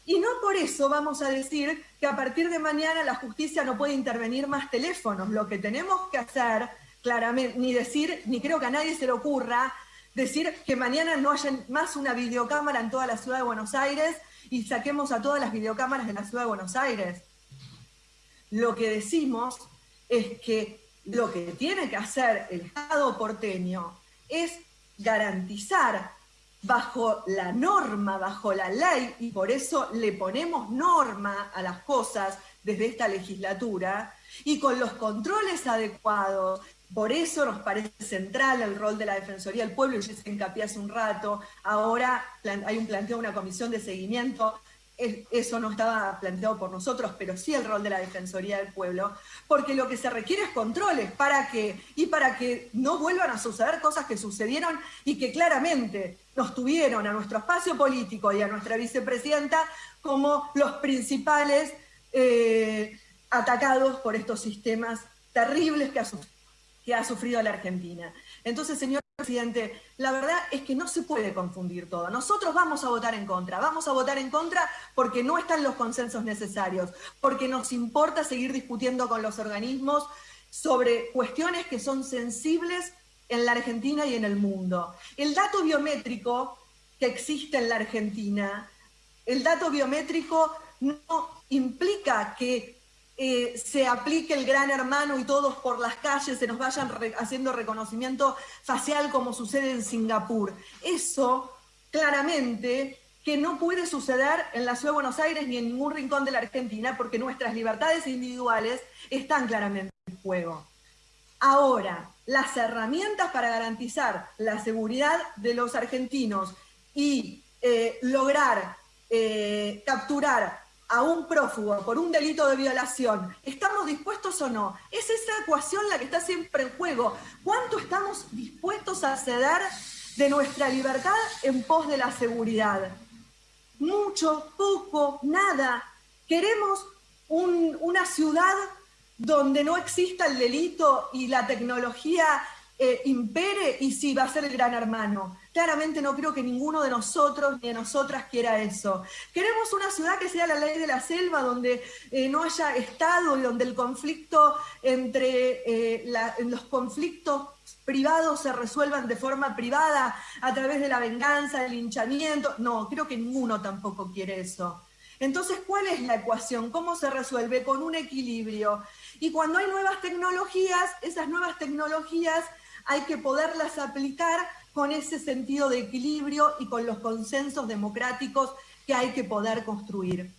Y no por eso vamos a decir que a partir de mañana la justicia no puede intervenir más teléfonos. Lo que tenemos que hacer, claramente, ni decir, ni creo que a nadie se le ocurra, decir que mañana no haya más una videocámara en toda la ciudad de Buenos Aires y saquemos a todas las videocámaras de la ciudad de Buenos Aires. Lo que decimos es que lo que tiene que hacer el Estado porteño es garantizar bajo la norma, bajo la ley, y por eso le ponemos norma a las cosas desde esta legislatura, y con los controles adecuados. Por eso nos parece central el rol de la Defensoría del Pueblo, yo se hincapié hace un rato, ahora hay un planteo de una comisión de seguimiento. Eso no estaba planteado por nosotros, pero sí el rol de la Defensoría del Pueblo, porque lo que se requiere es controles, ¿para que Y para que no vuelvan a suceder cosas que sucedieron y que claramente nos tuvieron a nuestro espacio político y a nuestra vicepresidenta como los principales eh, atacados por estos sistemas terribles que que ha sufrido la Argentina. Entonces, señor presidente, la verdad es que no se puede confundir todo. Nosotros vamos a votar en contra, vamos a votar en contra porque no están los consensos necesarios, porque nos importa seguir discutiendo con los organismos sobre cuestiones que son sensibles en la Argentina y en el mundo. El dato biométrico que existe en la Argentina, el dato biométrico no implica que eh, se aplique el gran hermano y todos por las calles se nos vayan haciendo reconocimiento facial como sucede en Singapur. Eso claramente que no puede suceder en la Ciudad de Buenos Aires ni en ningún rincón de la Argentina porque nuestras libertades individuales están claramente en juego. Ahora, las herramientas para garantizar la seguridad de los argentinos y eh, lograr eh, capturar a un prófugo por un delito de violación, ¿estamos dispuestos o no? Es esa ecuación la que está siempre en juego. ¿Cuánto estamos dispuestos a ceder de nuestra libertad en pos de la seguridad? Mucho, poco, nada. Queremos una ciudad donde no exista el delito y la tecnología eh, impere y sí, va a ser el gran hermano. Claramente no creo que ninguno de nosotros ni de nosotras quiera eso. Queremos una ciudad que sea la ley de la selva, donde eh, no haya Estado y donde el conflicto entre eh, los conflictos privados se resuelvan de forma privada a través de la venganza, del linchamiento. No, creo que ninguno tampoco quiere eso. Entonces, ¿cuál es la ecuación? ¿Cómo se resuelve? Con un equilibrio. Y cuando hay nuevas tecnologías, esas nuevas tecnologías hay que poderlas aplicar con ese sentido de equilibrio y con los consensos democráticos que hay que poder construir.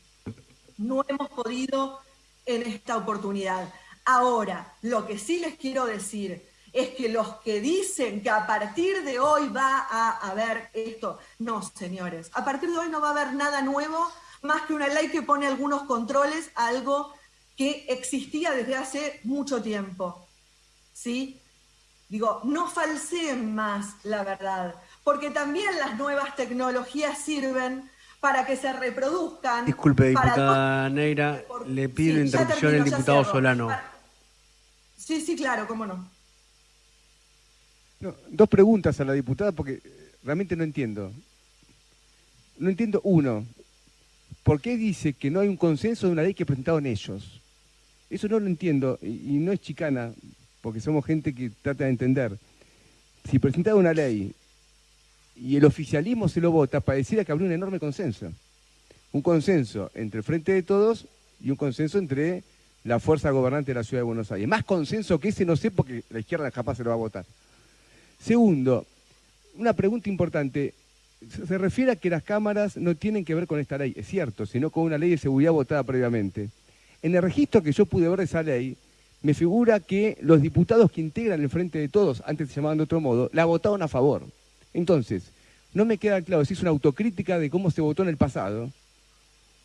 No hemos podido en esta oportunidad. Ahora, lo que sí les quiero decir es que los que dicen que a partir de hoy va a haber esto, no, señores, a partir de hoy no va a haber nada nuevo más que una ley que pone algunos controles algo que existía desde hace mucho tiempo. ¿Sí? Digo, no falseen más la verdad, porque también las nuevas tecnologías sirven para que se reproduzcan.
Disculpe, diputada Neira, le pido sí, interrupción al diputado Solano.
Sí, sí, claro, cómo no.
Dos preguntas a la diputada porque realmente no entiendo. No entiendo, uno, ¿por qué dice que no hay un consenso de una ley que presentaron ellos? Eso no lo entiendo y, no es chicana, porque somos gente que trata de entender. Si presentaron una ley y el oficialismo se lo vota, pareciera que habría un enorme consenso. Un consenso entre el Frente de Todos y un consenso entre la fuerza gobernante de la Ciudad de Buenos Aires. Más consenso que ese no sé porque la izquierda capaz se lo va a votar. Segundo, una pregunta importante. Se refiere a que las cámaras no tienen que ver con esta ley, es cierto, sino con una ley de seguridad votada previamente. En el registro que yo pude ver de esa ley, me figura que los diputados que integran el Frente de Todos, antes se llamaban de otro modo, la votaron a favor. Entonces, no me queda claro si es una autocrítica de cómo se votó en el pasado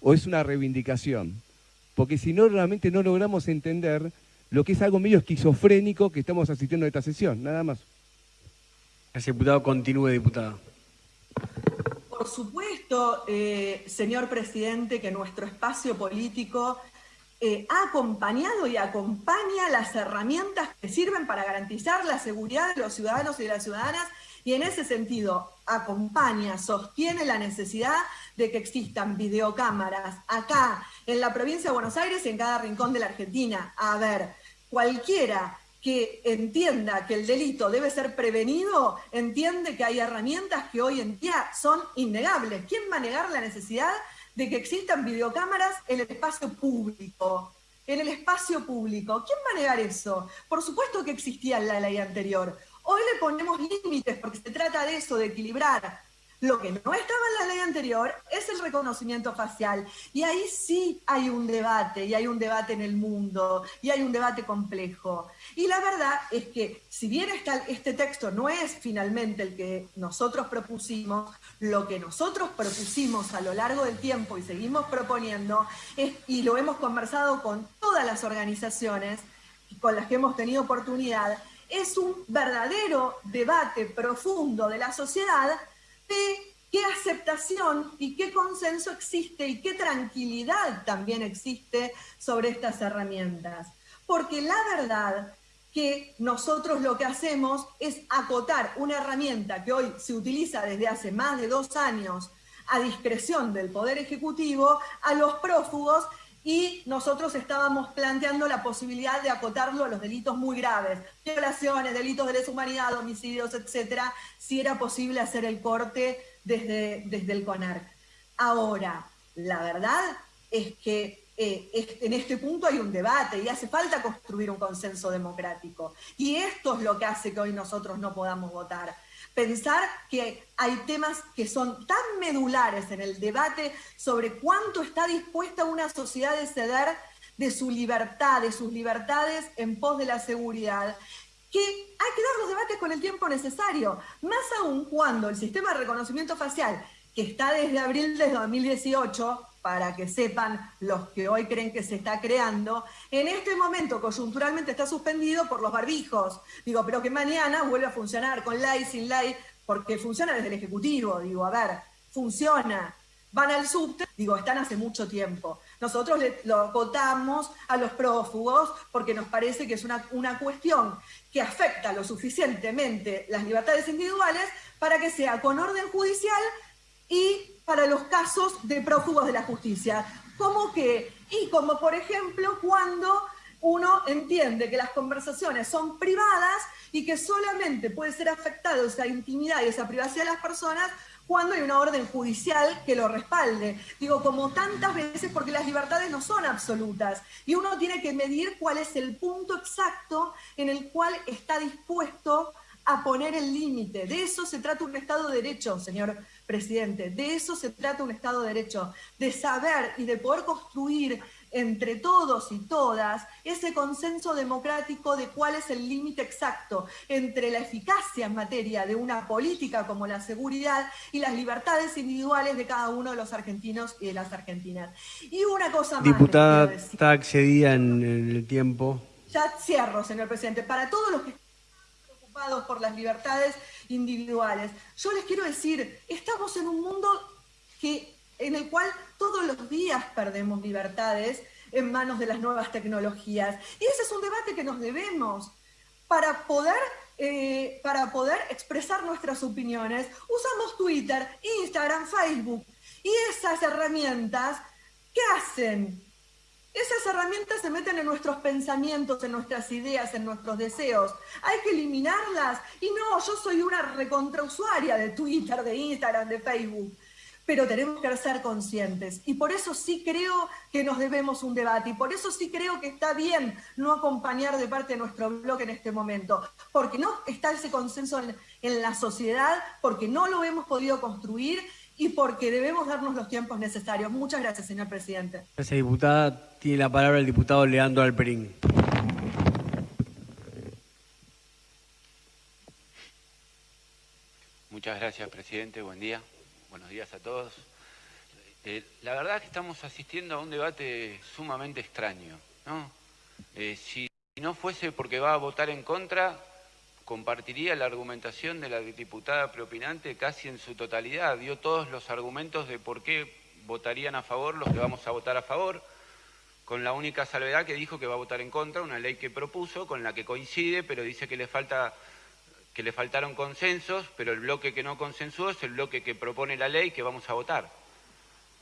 o es una reivindicación. Porque si no, realmente no logramos entender lo que es algo medio esquizofrénico que estamos asistiendo a esta sesión, nada más.
Gracias, diputado. Continúe, diputada.
Por supuesto, eh, señor presidente, que nuestro espacio político eh, ha acompañado y acompaña las herramientas que sirven para garantizar la seguridad de los ciudadanos y de las ciudadanas y en ese sentido acompaña, sostiene la necesidad de que existan videocámaras acá en la provincia de Buenos Aires y en cada rincón de la Argentina. A ver, cualquiera que entienda que el delito debe ser prevenido, entiende que hay herramientas que hoy en día son innegables. ¿Quién va a negar la necesidad de que existan videocámaras en el espacio público? En el espacio público. ¿Quién va a negar eso? Por supuesto que existía la ley anterior. Hoy le ponemos límites porque se trata de eso, de equilibrar lo que no estaba en la ley anterior es el reconocimiento facial. Y ahí sí hay un debate, y hay un debate en el mundo, y hay un debate complejo. Y la verdad es que si bien este texto no es finalmente el que nosotros propusimos, lo que nosotros propusimos a lo largo del tiempo y seguimos proponiendo, y lo hemos conversado con todas las organizaciones con las que hemos tenido oportunidad, es un verdadero debate profundo de la sociedad de qué aceptación y qué consenso existe y qué tranquilidad también existe sobre estas herramientas. Porque la verdad que nosotros lo que hacemos es acotar una herramienta que hoy se utiliza desde hace más de dos años a discreción del Poder Ejecutivo a los prófugos y nosotros estábamos planteando la posibilidad de acotarlo a los delitos muy graves, violaciones, delitos de lesa humanidad, homicidios, etcétera, si era posible hacer el corte desde, desde el CONARC. Ahora, la verdad es que eh, en este punto hay un debate y hace falta construir un consenso democrático. Y esto es lo que hace que hoy nosotros no podamos votar pensar que hay temas que son tan medulares en el debate sobre cuánto está dispuesta una sociedad de ceder de su libertad, de sus libertades en pos de la seguridad, que hay que dar los debates con el tiempo necesario, más aún cuando el sistema de reconocimiento facial, que está desde abril de 2018, para que sepan los que hoy creen que se está creando, en este momento coyunturalmente está suspendido por los barbijos. Digo, pero que mañana vuelve a funcionar con ley, sin ley, porque funciona desde el Ejecutivo. Digo, a ver, funciona. Van al subte, digo, están hace mucho tiempo. Nosotros lo votamos a los prófugos porque nos parece que es una, una cuestión que afecta lo suficientemente las libertades individuales para que sea con orden judicial y para los casos de prófugos de la justicia. ¿Cómo que? Y como por ejemplo cuando uno entiende que las conversaciones son privadas y que solamente puede ser afectada esa intimidad y esa privacidad de las personas cuando hay una orden judicial que lo respalde. Digo, como tantas veces, porque las libertades no son absolutas y uno tiene que medir cuál es el punto exacto en el cual está dispuesto a poner el límite. De eso se trata un Estado de Derecho, señor presidente. De eso se trata un Estado de Derecho, de saber y de poder construir entre todos y todas ese consenso democrático de cuál es el límite exacto entre la eficacia en materia de una política como la seguridad y las libertades individuales de cada uno de los argentinos y de las argentinas. Y una cosa más.
Diputada, está accedida en, el tiempo.
Ya cierro, señor presidente. Para todos los que por las libertades individuales, yo les quiero decir, estamos en un mundo que en el cual todos los días perdemos libertades en manos de las nuevas tecnologías. Y ese es un debate que nos debemos para poder, eh, para poder expresar nuestras opiniones. Usamos Twitter, Instagram, Facebook. Y esas herramientas, ¿qué hacen? Esas herramientas se meten en nuestros pensamientos, en nuestras ideas, en nuestros deseos. Hay que eliminarlas. Y no, yo soy una recontrausuaria de Twitter, de Instagram, de Facebook pero tenemos que ser conscientes. Y por eso sí creo que nos debemos un debate, y por eso sí creo que está bien no acompañar de parte de nuestro bloque en este momento, porque no está ese consenso en, la sociedad, porque no lo hemos podido construir y porque debemos darnos los tiempos necesarios. Muchas gracias, señor presidente.
Gracias, diputada. Tiene la palabra el diputado Leandro Alperín.
Muchas gracias, presidente. Buen día. Buenos días a todos. Eh, la verdad es que estamos asistiendo a un debate sumamente extraño. ¿no? Eh, si no fuese porque va a votar en contra, compartiría la argumentación de la diputada preopinante casi en su totalidad. Dio todos los argumentos de por qué votarían a favor los que vamos a votar a favor, con la única salvedad que dijo que va a votar en contra, una ley que propuso, con la que coincide, pero dice que le falta que le faltaron consensos, pero el bloque que no consensuó es el bloque que propone la ley que vamos a votar.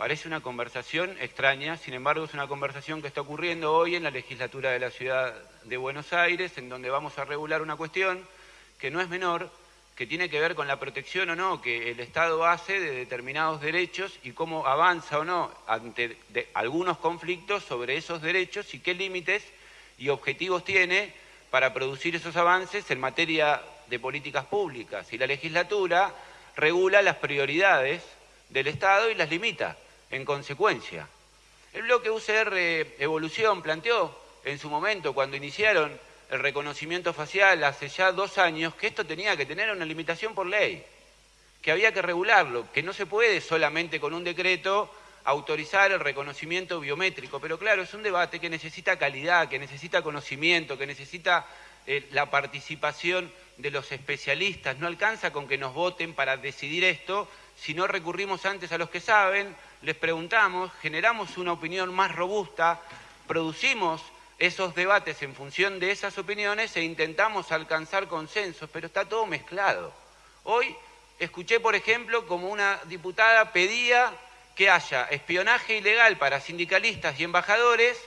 Parece una conversación extraña, sin embargo es una conversación que está ocurriendo hoy en la legislatura de la Ciudad de Buenos Aires, en donde vamos a regular una cuestión que no es menor, que tiene que ver con la protección o no que el Estado hace de determinados derechos y cómo avanza o no ante algunos conflictos sobre esos derechos y qué límites y objetivos tiene para producir esos avances en materia de políticas públicas. Y la legislatura regula las prioridades del Estado y las limita en consecuencia. El bloque UCR Evolución planteó en su momento, cuando iniciaron el reconocimiento facial hace ya dos años, que esto tenía que tener una limitación por ley, que había que regularlo, que no se puede solamente con un decreto autorizar el reconocimiento biométrico. Pero claro, es un debate que necesita calidad, que necesita conocimiento, que necesita eh, la participación de los especialistas. No alcanza con que nos voten para decidir esto, si no recurrimos antes a los que saben, les preguntamos, generamos una opinión más robusta, producimos esos debates en función de esas opiniones e intentamos alcanzar consensos, pero está todo mezclado. Hoy escuché, por ejemplo, como una diputada pedía que haya espionaje ilegal para sindicalistas y embajadores,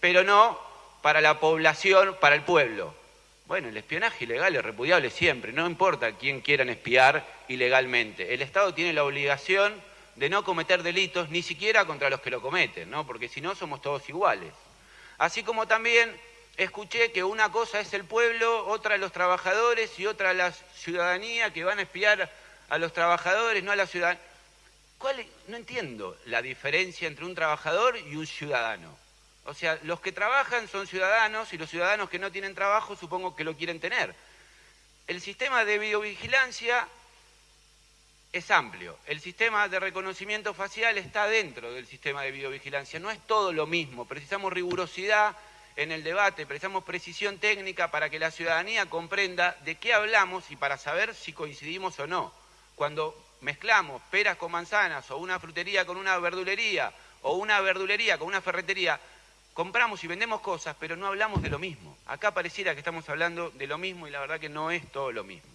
pero no para la población, para el pueblo. Bueno, el espionaje ilegal es repudiable siempre, no importa quién quieran espiar ilegalmente. El Estado tiene la obligación de no cometer delitos ni siquiera contra los que lo cometen, ¿no? porque si no somos todos iguales. Así como también escuché que una cosa es el pueblo, otra los trabajadores y otra la ciudadanía que van a espiar a los trabajadores, no a la ciudadanía. No entiendo la diferencia entre un trabajador y un ciudadano. O sea, los que trabajan son ciudadanos y los ciudadanos que no tienen trabajo supongo que lo quieren tener. El sistema de videovigilancia es amplio. El sistema de reconocimiento facial está dentro del sistema de videovigilancia. No es todo lo mismo. Precisamos rigurosidad en el debate, precisamos precisión técnica para que la ciudadanía comprenda de qué hablamos y para saber si coincidimos o no. Cuando mezclamos peras con manzanas o una frutería con una verdulería o una verdulería con una ferretería, compramos y vendemos cosas, pero no hablamos de lo mismo. Acá pareciera que estamos hablando de lo mismo y la verdad que no es todo lo mismo.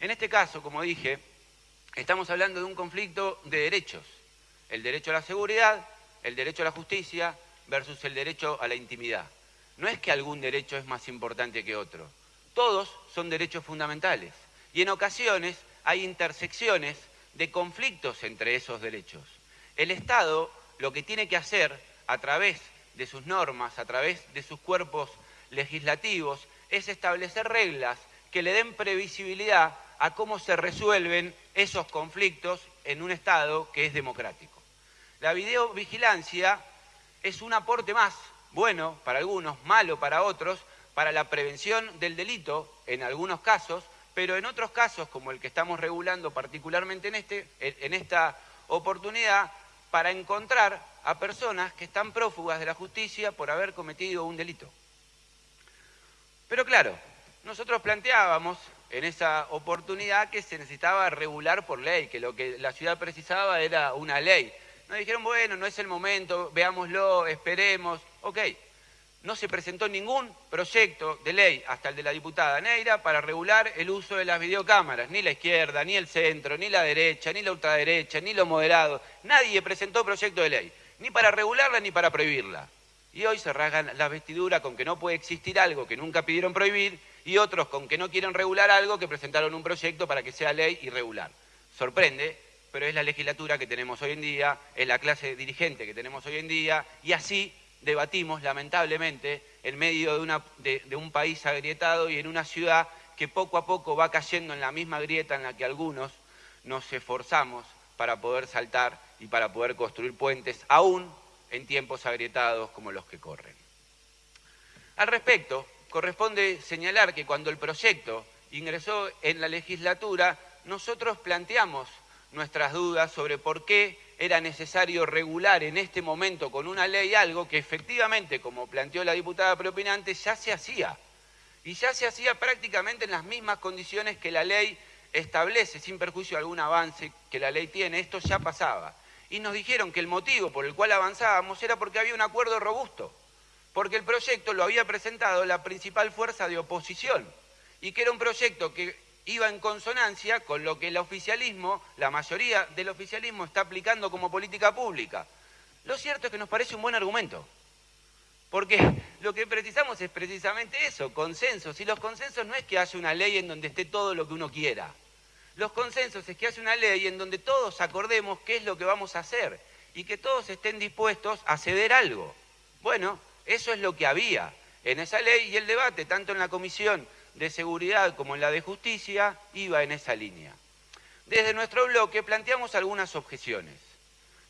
En este caso, como dije, estamos hablando de un conflicto de derechos. El derecho a la seguridad, el derecho a la justicia versus el derecho a la intimidad. No es que algún derecho es más importante que otro. Todos son derechos fundamentales. Y en ocasiones hay intersecciones de conflictos entre esos derechos. El Estado lo que tiene que hacer a través de sus normas, a través de sus cuerpos legislativos, es establecer reglas que le den previsibilidad a cómo se resuelven esos conflictos en un Estado que es democrático. La videovigilancia es un aporte más, bueno para algunos, malo para otros, para la prevención del delito en algunos casos, pero en otros casos, como el que estamos regulando particularmente en, este, en esta oportunidad, para encontrar a personas que están prófugas de la justicia por haber cometido un delito. Pero claro, nosotros planteábamos en esa oportunidad que se necesitaba regular por ley, que lo que la ciudad precisaba era una ley. Nos dijeron, bueno, no es el momento, veámoslo, esperemos. Ok, no se presentó ningún proyecto de ley, hasta el de la diputada Neira, para regular el uso de las videocámaras. Ni la izquierda, ni el centro, ni la derecha, ni la ultraderecha, ni lo moderado. Nadie presentó proyecto de ley, ni para regularla ni para prohibirla. Y hoy se rasgan la vestidura con que no puede existir algo que nunca pidieron prohibir y otros con que no quieren regular algo que presentaron un proyecto para que sea ley y regular. Sorprende, pero es la legislatura que tenemos hoy en día, es la clase dirigente que tenemos hoy en día, y así debatimos, lamentablemente, en medio de, un país agrietado y en una ciudad que poco a poco va cayendo en la misma grieta en la que algunos nos esforzamos para poder saltar y para poder construir puentes, aún en tiempos agrietados como los que corren. Al respecto, corresponde señalar que cuando el proyecto ingresó en la legislatura, nosotros planteamos nuestras dudas sobre por qué era necesario regular en este momento con una ley algo que efectivamente, como planteó la diputada preopinante, ya se hacía. Y ya se hacía prácticamente en las mismas condiciones que la ley establece, sin perjuicio de algún avance que la ley tiene, esto ya pasaba. Y nos dijeron que el motivo por el cual avanzábamos era porque había un acuerdo robusto porque el proyecto lo había presentado la principal fuerza de oposición y que era un proyecto que iba en consonancia con lo que el oficialismo, la mayoría del oficialismo está aplicando como política pública. Lo cierto es que nos parece un buen argumento, porque lo que precisamos es precisamente eso, consensos, y los consensos no es que haya una ley en donde esté todo lo que uno quiera. Los consensos es que haya una ley en donde todos acordemos qué es lo que vamos a hacer y que todos estén dispuestos a ceder algo. Bueno, eso es lo que había en esa ley y el debate, tanto en la Comisión de Seguridad como en la de Justicia, iba en esa línea. Desde nuestro bloque planteamos algunas objeciones.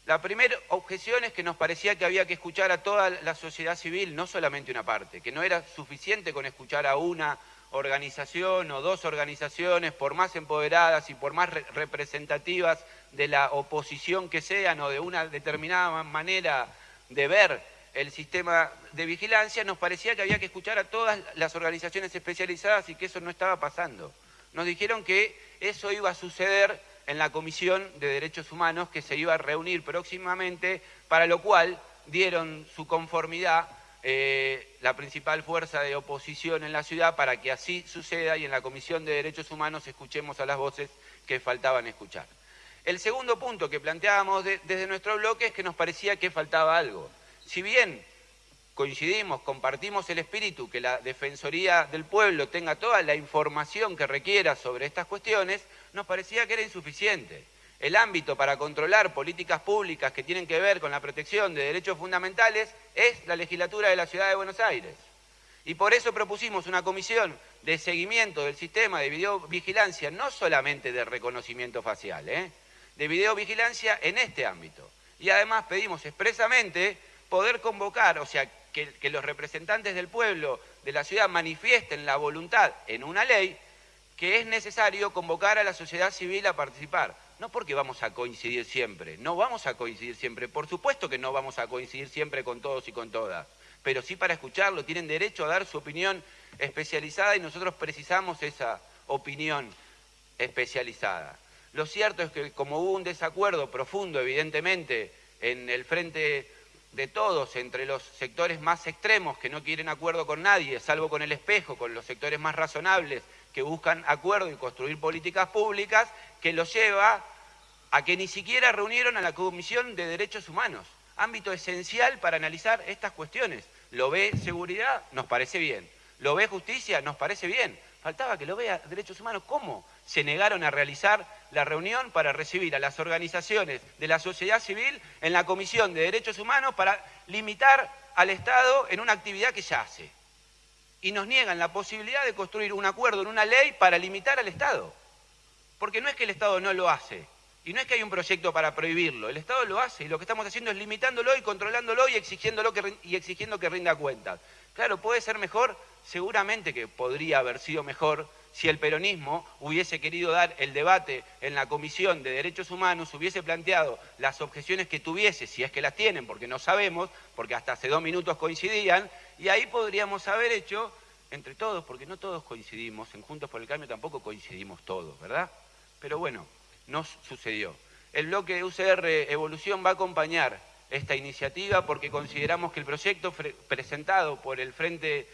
La primera objeción es que nos parecía que había que escuchar a toda la sociedad civil, no solamente una parte, que no era suficiente con escuchar a una organización o dos organizaciones, por más empoderadas y por más representativas de la oposición que sean o de una determinada manera de ver el sistema de vigilancia, nos parecía que había que escuchar a todas las organizaciones especializadas y que eso no estaba pasando. Nos dijeron que eso iba a suceder en la Comisión de Derechos Humanos que se iba a reunir próximamente, para lo cual dieron su conformidad eh, la principal fuerza de oposición en la ciudad para que así suceda y en la Comisión de Derechos Humanos escuchemos a las voces que faltaban escuchar. El segundo punto que planteábamos desde nuestro bloque es que nos parecía que faltaba algo si bien coincidimos, compartimos el espíritu, que la Defensoría del Pueblo tenga toda la información que requiera sobre estas cuestiones, nos parecía que era insuficiente. El ámbito para controlar políticas públicas que tienen que ver con la protección de derechos fundamentales es la legislatura de la Ciudad de Buenos Aires. Y por eso propusimos una comisión de seguimiento del sistema de videovigilancia, no solamente de reconocimiento facial, ¿eh? de videovigilancia en este ámbito. Y además pedimos expresamente poder convocar, o sea, que, los representantes del pueblo, de la ciudad, manifiesten la voluntad en una ley que es necesario convocar a la sociedad civil a participar. No porque vamos a coincidir siempre, no vamos a coincidir siempre, por supuesto que no vamos a coincidir siempre con todos y con todas, pero sí para escucharlo, tienen derecho a dar su opinión especializada y nosotros precisamos esa opinión especializada. Lo cierto es que como hubo un desacuerdo profundo, evidentemente, en el frente de todos, entre los sectores más extremos que no quieren acuerdo con nadie, salvo con el espejo, con los sectores más razonables que buscan acuerdo y construir políticas públicas, que los lleva a que ni siquiera reunieron a la Comisión de Derechos Humanos, ámbito esencial para analizar estas cuestiones. Lo ve seguridad, nos parece bien. Lo ve justicia, nos parece bien. Faltaba que lo vea derechos humanos. ¿Cómo? Se negaron a realizar la reunión para recibir a las organizaciones de la sociedad civil en la Comisión de Derechos Humanos para limitar al Estado en una actividad que ya hace. Y nos niegan la posibilidad de construir un acuerdo en una ley para limitar al Estado. Porque no es que el Estado no lo hace, Y no es que hay un proyecto para prohibirlo, el Estado lo hace y lo que estamos haciendo es limitándolo y controlándolo y exigiéndolo que, y exigiendo que rinda cuentas. Claro, puede ser mejor, seguramente que podría haber sido mejor si el peronismo hubiese querido dar el debate en la Comisión de Derechos Humanos, hubiese planteado las objeciones que tuviese, si es que las tienen, porque no sabemos, porque hasta hace dos minutos coincidían, y ahí podríamos haber hecho entre todos, porque no todos coincidimos, en Juntos por el Cambio tampoco coincidimos todos, ¿verdad? Pero bueno, no sucedió. El bloque UCR Evolución va a acompañar esta iniciativa porque consideramos que el proyecto presentado por el Frente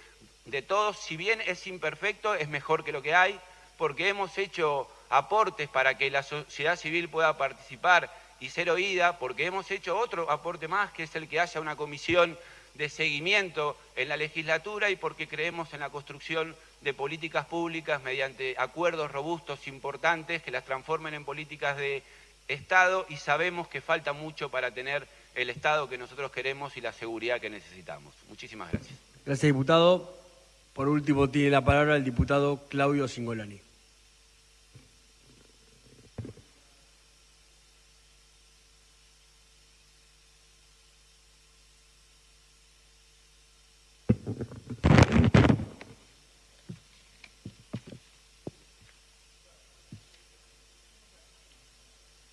de Todos, si bien es imperfecto, es mejor que lo que hay, porque hemos hecho aportes para que la sociedad civil pueda participar y ser oída, porque hemos hecho otro aporte más, que es el que haya una comisión de seguimiento en la legislatura y porque creemos en la construcción de políticas públicas mediante acuerdos robustos importantes que las transformen en políticas de Estado y sabemos que falta mucho para tener el Estado que nosotros queremos y la seguridad que necesitamos. Muchísimas gracias.
Gracias, diputado. Por último, tiene la palabra el diputado Claudio Singolani.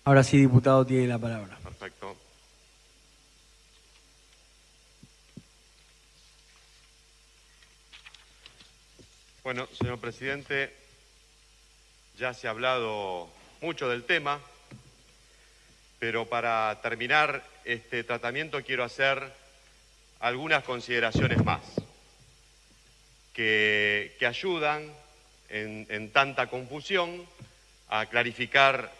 Ahora sí, diputado, tiene la palabra.
Perfecto. Bueno, señor presidente, ya se ha hablado mucho del tema, pero para terminar este tratamiento quiero hacer algunas consideraciones más que, ayudan en, en tanta confusión a clarificar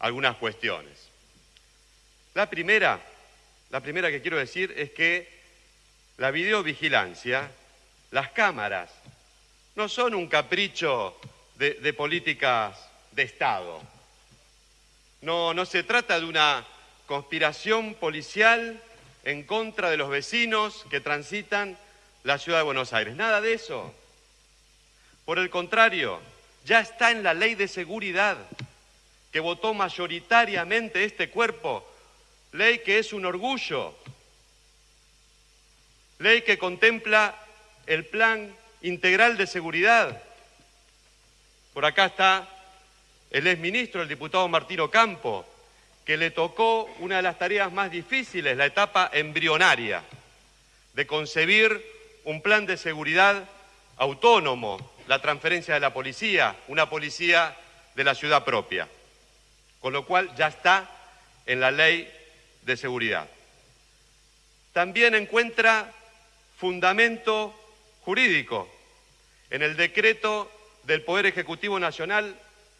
algunas cuestiones. La primera, la primera que quiero decir es que la videovigilancia, las cámaras, no son un capricho de, políticas de Estado. No, no se trata de una conspiración policial en contra de los vecinos que transitan la ciudad de Buenos Aires. Nada de eso. Por el contrario, ya está en la ley de seguridad que votó mayoritariamente este cuerpo, ley que es un orgullo, ley que contempla el plan integral de seguridad. Por acá está el exministro, el diputado Martino Campo, que le tocó una de las tareas más difíciles, la etapa embrionaria, de concebir un plan de seguridad autónomo, la transferencia de la policía, una policía de la ciudad propia con lo cual ya está en la ley de seguridad. También encuentra fundamento jurídico en el decreto del Poder Ejecutivo Nacional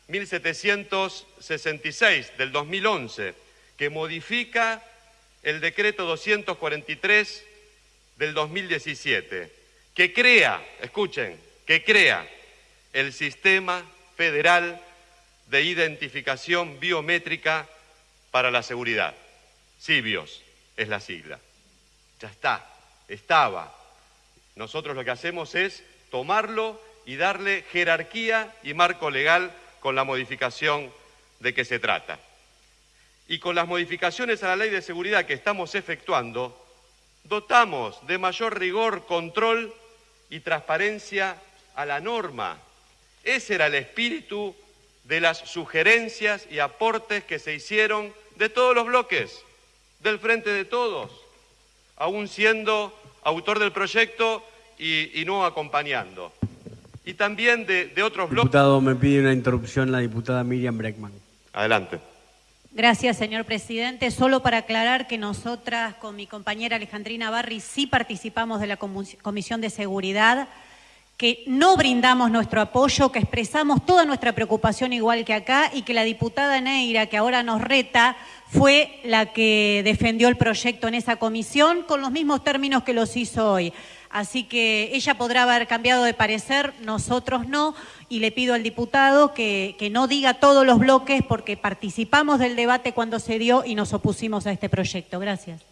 1766 del 2011, que modifica el decreto 243 del 2017, que crea, escuchen, que crea el sistema federal de identificación biométrica para la seguridad. CIBIOS es la sigla. Ya está, estaba. Nosotros lo que hacemos es tomarlo y darle jerarquía y marco legal con la modificación de que se trata. Y con las modificaciones a la ley de seguridad que estamos efectuando, dotamos de mayor rigor, control y transparencia a la norma. Ese era el espíritu de las sugerencias y aportes que se hicieron de todos los bloques, del frente de todos, aún siendo autor del proyecto y, no acompañando. Y también de, de otros bloques.
Diputado, me pide una interrupción la diputada Miriam Breckman.
Adelante.
Gracias, señor presidente. Solo para aclarar que nosotras, con mi compañera Alejandrina Barri, sí participamos de la Comisión de Seguridad que no brindamos nuestro apoyo, que expresamos toda nuestra preocupación igual que acá y que la diputada Neira, que ahora nos reta, fue la que defendió el proyecto en esa comisión con los mismos términos que los hizo hoy. Así que ella podrá haber cambiado de parecer, nosotros no, y le pido al diputado que, que no diga todos los bloques porque participamos del debate cuando se dio y nos opusimos a este proyecto. Gracias.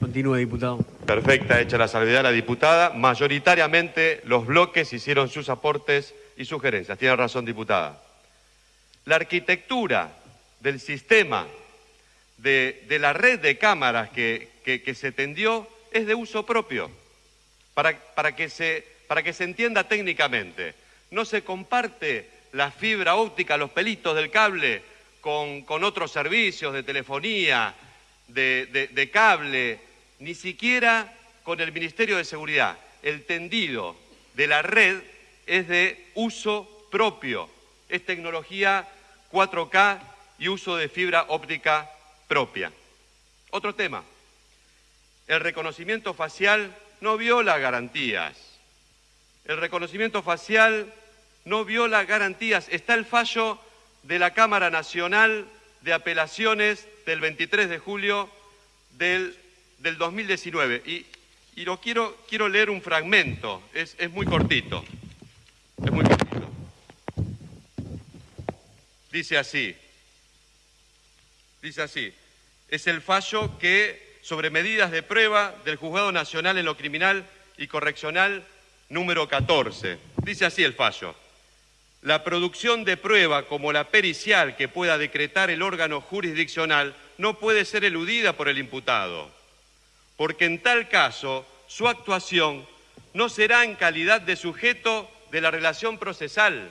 Continúe, diputado.
Perfecta, hecha la salvedad la diputada. Mayoritariamente los bloques hicieron sus aportes y sugerencias. Tiene razón, diputada. La arquitectura del sistema, de, la red de cámaras que, se tendió, es de uso propio, para, para, que se, para que se entienda técnicamente. No se comparte la fibra óptica, los pelitos del cable con, otros servicios de telefonía, de, cable, ni siquiera con el Ministerio de Seguridad. El tendido de la red es de uso propio, es tecnología 4K y uso de fibra óptica propia. Otro tema, el reconocimiento facial no viola garantías. El reconocimiento facial no viola garantías. Está el fallo de la Cámara Nacional de Apelaciones del 23 de julio del, 2019. Y, lo quiero, quiero leer un fragmento, es, es muy cortito. Es muy cortito. Dice así, dice así, es el fallo que sobre medidas de prueba del Juzgado Nacional en lo Criminal y Correccional número 14. Dice así el fallo. La producción de prueba como la pericial que pueda decretar el órgano jurisdiccional no puede ser eludida por el imputado, porque en tal caso su actuación no será en calidad de sujeto de la relación procesal,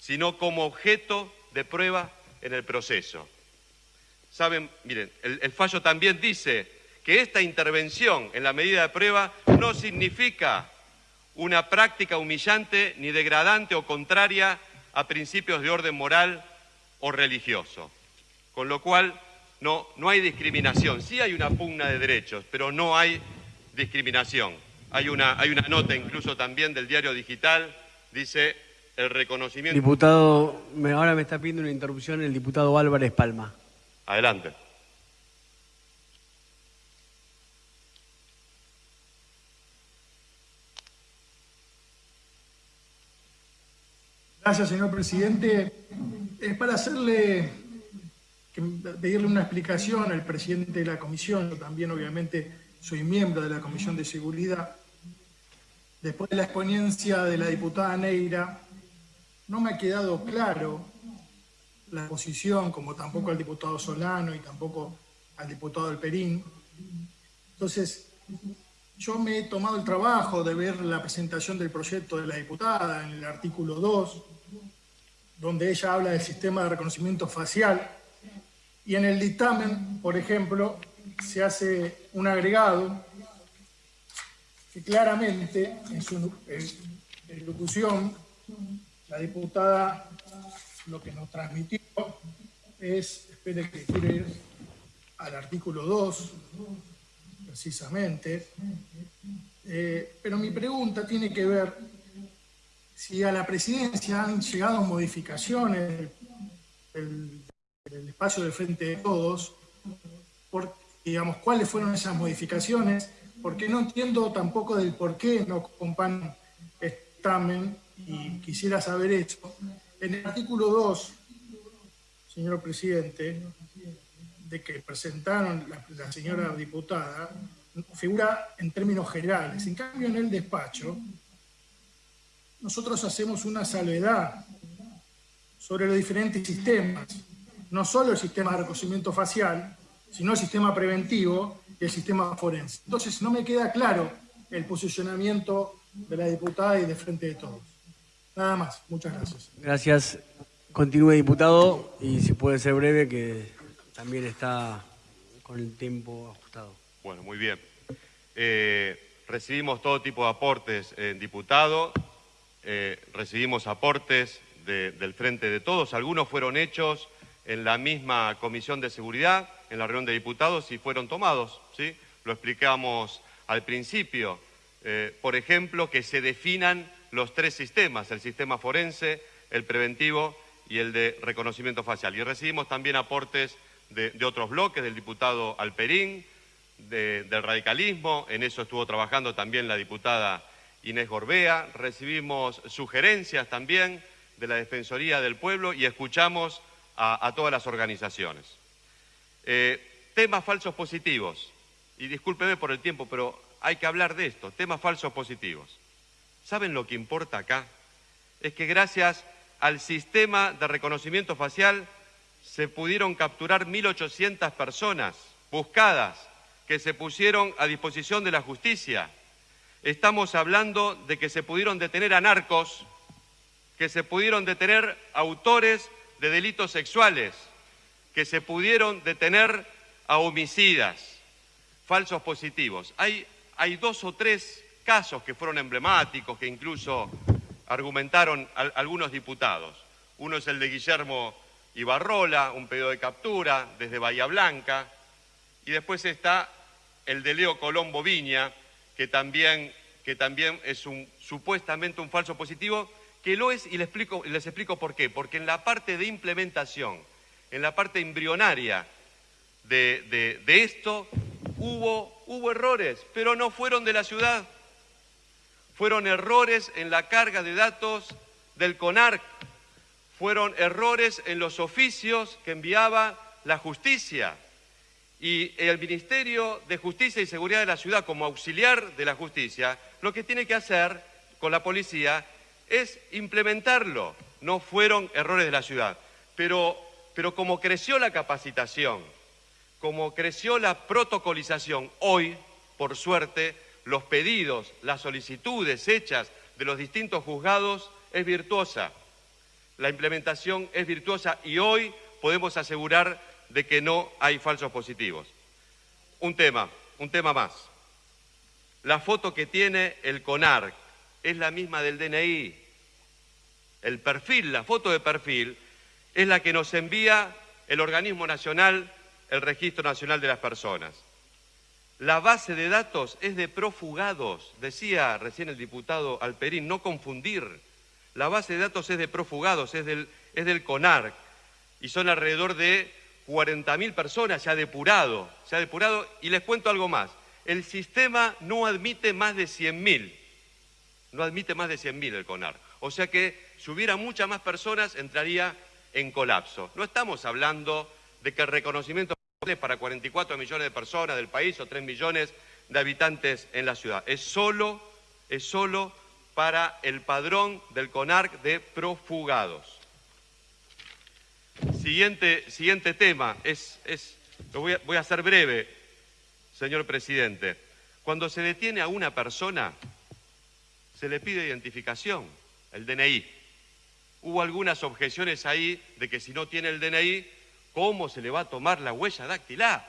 sino como objeto de prueba en el proceso. Saben, miren, el, fallo también dice que esta intervención en la medida de prueba no significa una práctica humillante ni degradante o contraria a principios de orden moral o religioso. Con lo cual, no, no hay discriminación. Sí hay una pugna de derechos, pero no hay discriminación. Hay una, hay una nota incluso también del diario digital, dice el reconocimiento...
Diputado, ahora me está pidiendo una interrupción el diputado Álvarez Palma.
Adelante.
Gracias, señor presidente. Es para hacerle, pedirle una explicación al presidente de la comisión. Yo también, obviamente, soy miembro de la Comisión de Seguridad. Después de la exponencia de la diputada Neira, no me ha quedado claro la posición, como tampoco al diputado Solano y tampoco al diputado Alperín. Entonces, yo me he tomado el trabajo de ver la presentación del proyecto de la diputada en el artículo 2, donde ella habla del sistema de reconocimiento facial, y en el dictamen, por ejemplo, se hace un agregado que claramente en su ejecución la diputada lo que nos transmitió es, espere que quiero ir al artículo 2, precisamente, eh, pero mi pregunta tiene que ver si a la presidencia han llegado modificaciones del, espacio de frente de todos, digamos, cuáles fueron esas modificaciones, porque no entiendo tampoco del por qué no acompañan examen y quisiera saber eso. En el artículo 2, señor presidente, de que presentaron la, la señora diputada, figura en términos generales. En cambio, en el despacho, nosotros hacemos una salvedad sobre los diferentes sistemas, no solo el sistema de reconocimiento facial, sino el sistema preventivo y el sistema forense. Entonces no me queda claro el posicionamiento de la diputada y de frente de todos. Nada más, muchas gracias.
Gracias. Continúe, diputado, y si puede ser breve, que también está con el tiempo ajustado.
Bueno, muy bien. Eh, recibimos todo tipo de aportes, en diputado. Eh, recibimos aportes del Frente de Todos, algunos fueron hechos en la misma Comisión de Seguridad, en la reunión de diputados, y fueron tomados, ¿sí? Lo explicamos al principio. Eh, por ejemplo, que se definan los tres sistemas, el sistema forense, el preventivo y el de reconocimiento facial. Y recibimos también aportes de, otros bloques, del diputado Alperín, del radicalismo, en eso estuvo trabajando también la diputada Inés Gorbea, recibimos sugerencias también de la Defensoría del Pueblo y escuchamos a, todas las organizaciones. Eh, temas falsos positivos, y discúlpeme por el tiempo, pero hay que hablar de esto, temas falsos positivos. ¿Saben lo que importa acá? Es que gracias al sistema de reconocimiento facial se pudieron capturar 1.800 personas buscadas que se pusieron a disposición de la justicia. Estamos hablando de que se pudieron detener a narcos, que se pudieron detener autores de delitos sexuales, que se pudieron detener a homicidas, falsos positivos. Hay, hay dos o tres casos que fueron emblemáticos, que incluso argumentaron algunos diputados. Uno es el de Guillermo Ibarrola, un pedido de captura desde Bahía Blanca, y después está el de Leo Colombo Viña, que también, que también es supuestamente un falso positivo, que lo es y les explico, les explico por qué. Porque en la parte de implementación, en la parte embrionaria de, de esto, hubo, hubo errores, pero no fueron de la ciudad. Fueron errores en la carga de datos del CONARC, fueron errores en los oficios que enviaba la justicia. Y el Ministerio de Justicia y Seguridad de la Ciudad, como auxiliar de la justicia, lo que tiene que hacer con la policía es implementarlo. No fueron errores de la ciudad. Pero, pero como creció la capacitación, como creció la protocolización, hoy, por suerte, los pedidos, las solicitudes hechas de los distintos juzgados es virtuosa la implementación es virtuosa y hoy podemos asegurar de que no hay falsos positivos. Un tema, un tema más. La foto que tiene el CONARC es la misma del DNI. El perfil, la foto de perfil, es la que nos envía el organismo nacional, el Registro Nacional de las Personas. La base de datos es de profugados, decía recién el diputado Alperín, no confundir. La base de datos es de profugados, es del, es del CONARC, y son alrededor de 40.000 personas, se ha depurado, se ha depurado, y les cuento algo más. El sistema no admite más de 100.000, no admite más de 100.000 el CONARC. O sea que si hubiera muchas más personas, entraría en colapso. No estamos hablando de que el reconocimiento para 44 millones de personas del país o 3 millones de habitantes en la ciudad. Es solo, es solo para el padrón del CONARC de profugados. Siguiente, siguiente tema, es, es, lo voy a, voy a ser breve, señor presidente. Cuando se detiene a una persona, se le pide identificación, el DNI. Hubo algunas objeciones ahí de que si no tiene el DNI, ¿cómo se le va a tomar la huella dactilar?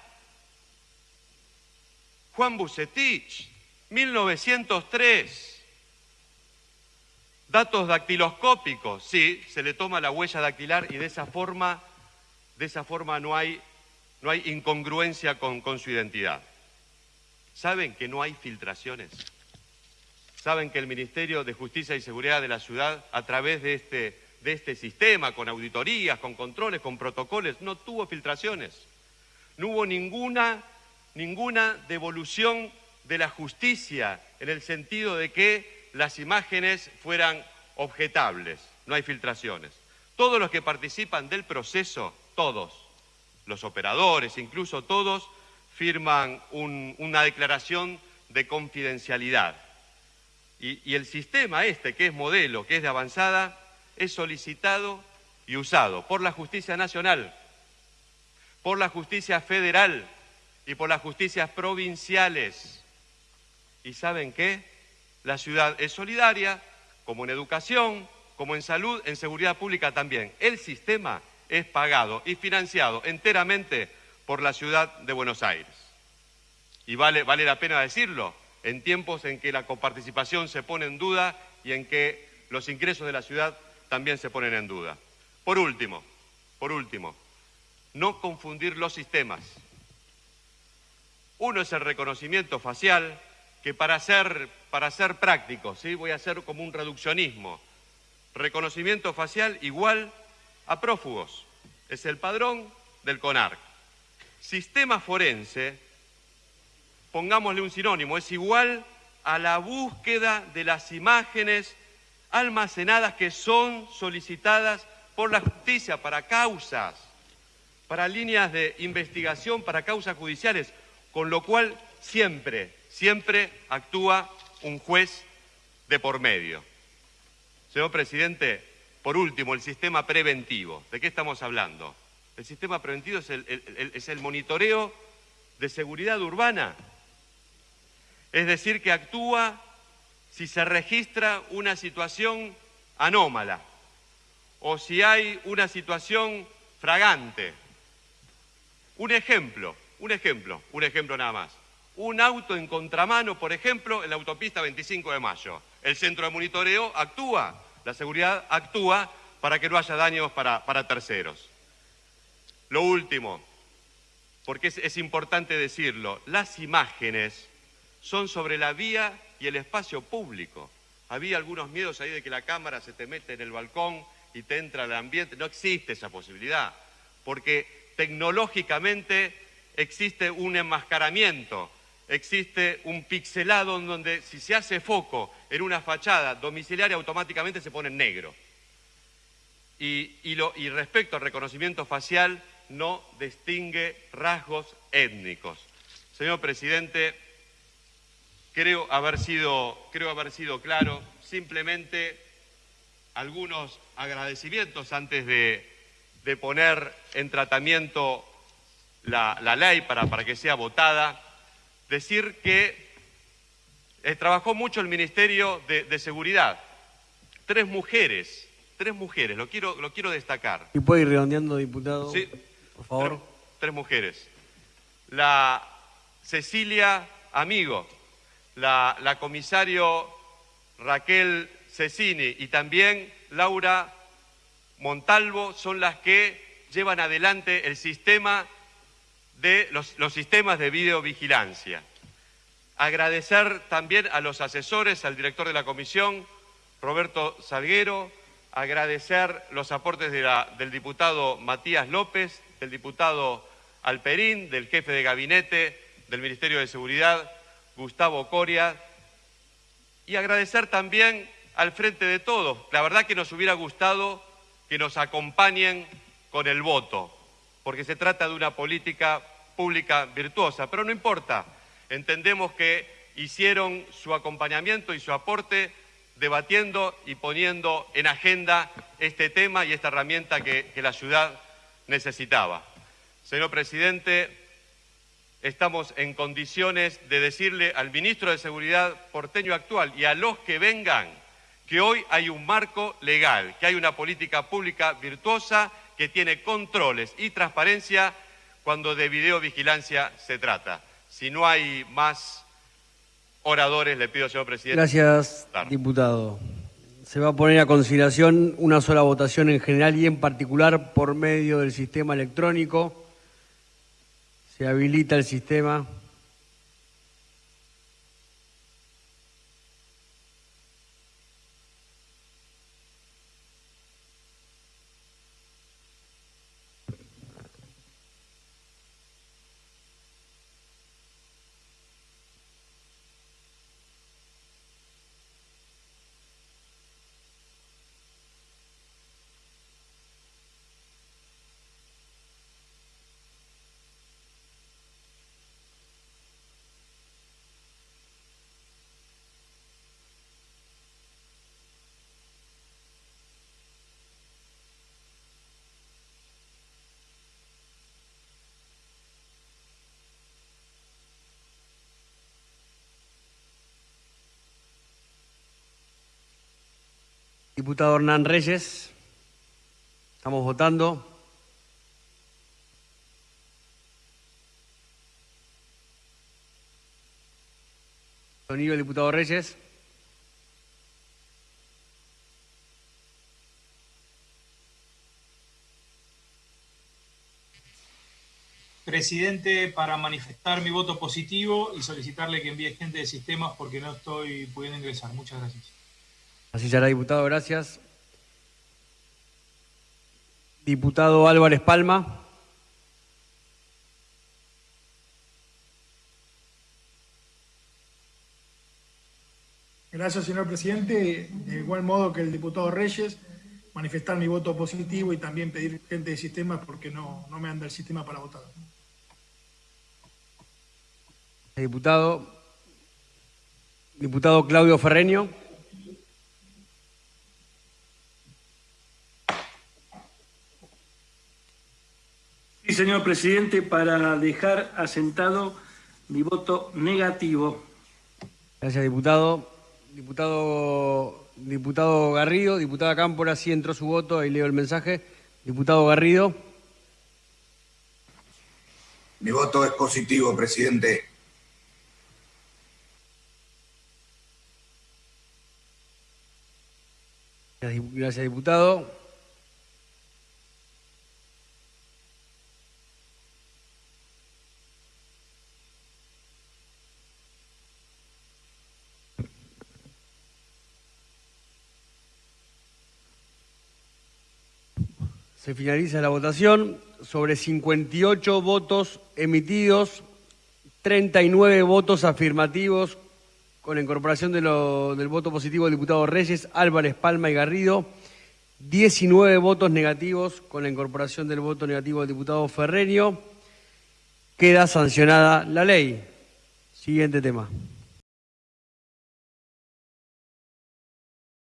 Juan Bucetich, 1903. Datos dactiloscópicos, sí, se le toma la huella dactilar y de esa forma, de esa forma no, hay, no hay incongruencia con, con su identidad. ¿Saben que no hay filtraciones? ¿Saben que el Ministerio de Justicia y Seguridad de la Ciudad, a través de este, de este sistema, con auditorías, con controles, con protocolos, no tuvo filtraciones? No hubo ninguna, ninguna devolución de la justicia en el sentido de que las imágenes fueran objetables, no hay filtraciones. Todos los que participan del proceso, todos, los operadores, incluso todos, firman una declaración de confidencialidad. Y, y el sistema este, que es modelo, que es de avanzada, es solicitado y usado por la justicia nacional, por la justicia federal y por las justicias provinciales. ¿Y saben qué? La ciudad es solidaria, como en educación, como en salud, en seguridad pública también. El sistema es pagado y financiado enteramente por la ciudad de Buenos Aires. Y vale, vale la pena decirlo, en tiempos en que la coparticipación se pone en duda y en que los ingresos de la ciudad también se ponen en duda. Por último, por último, no confundir los sistemas. Uno es el reconocimiento facial, que para ser, para ser práctico, ¿sí? voy a hacer como un reduccionismo, reconocimiento facial igual a prófugos, es el padrón del CONARC. Sistema forense, pongámosle un sinónimo, es igual a la búsqueda de las imágenes almacenadas que son solicitadas por la justicia para causas, para líneas de investigación, para causas judiciales, con lo cual siempre siempre actúa un juez de por medio. Señor presidente, por último, el sistema preventivo. ¿De qué estamos hablando? El sistema preventivo es el, es el monitoreo de seguridad urbana. Es decir, que actúa si se registra una situación anómala o si hay una situación fragante. Un ejemplo, un ejemplo, un ejemplo nada más. Un auto en contramano, por ejemplo, en la autopista 25 de Mayo. El centro de monitoreo actúa, la seguridad actúa para que no haya daños para, terceros. Lo último, porque es importante decirlo, las imágenes son sobre la vía y el espacio público. Había algunos miedos ahí de que la cámara se te mete en el balcón y te entra al ambiente. No existe esa posibilidad, porque tecnológicamente existe un enmascaramiento, existe un pixelado en donde si se hace foco en una fachada domiciliaria automáticamente se pone en negro. Y, y respecto al reconocimiento facial no distingue rasgos étnicos. Señor presidente, creo haber sido, creo haber sido claro. Simplemente algunos agradecimientos antes de, poner en tratamiento la, ley para, para, que sea votada. Decir que eh, trabajó mucho el Ministerio de, Seguridad. Tres mujeres, tres mujeres, lo quiero, lo quiero destacar.
¿Y puede ir redondeando, diputado?
Sí.
Por favor.
tres mujeres. La Cecilia Amigo, la, la comisario Raquel Cecini y también Laura Montalvo son las que llevan adelante el sistema de los, sistemas de videovigilancia. Agradecer también a los asesores, al director de la comisión, Roberto Salguero, agradecer los aportes del diputado Matías López, del diputado Alperín, del jefe de gabinete del Ministerio de Seguridad, Gustavo Coria, y agradecer también al frente de todos. La verdad que nos hubiera gustado que nos acompañen con el voto, porque se trata de una política pública virtuosa, pero no importa, entendemos que hicieron su acompañamiento y su aporte debatiendo y poniendo en agenda este tema y esta herramienta que, la ciudad necesitaba. Señor presidente, estamos en condiciones de decirle al ministro de Seguridad porteño actual y a los que vengan que hoy hay un marco legal, que hay una política pública virtuosa que tiene controles y transparencia cuando de videovigilancia se trata. Si no hay más oradores, le pido, señor presidente.
Gracias, diputado. Se va a poner a consideración una sola votación en general y en particular por medio del sistema electrónico. Se habilita el sistema. Diputado Hernán Reyes, estamos votando. Sonido diputado Reyes.
Presidente, para manifestar mi voto positivo y solicitarle que envíe gente de sistemas porque no estoy pudiendo ingresar. Muchas gracias.
Así será, diputado, gracias. Diputado Álvarez Palma.
Gracias, señor presidente. De igual modo que el diputado Reyes, manifestar mi voto positivo y también pedir gente de sistema porque no, no me anda el sistema para votar.
Diputado, diputado Claudio Ferreño.
Señor presidente, para dejar asentado mi voto negativo.
Gracias, diputado. Diputado, diputado Garrido, diputada Cámpora, sí entró su voto, ahí leo el mensaje. Diputado Garrido.
Mi voto es positivo, presidente.
Gracias, diputado. Se finaliza la votación. Sobre 58 votos emitidos, 39 votos afirmativos, con la incorporación del voto positivo del diputado Reyes, Álvarez, Palma y Garrido. 19 votos negativos, con la incorporación del voto negativo del diputado Ferrerio. Queda sancionada la ley. Siguiente tema.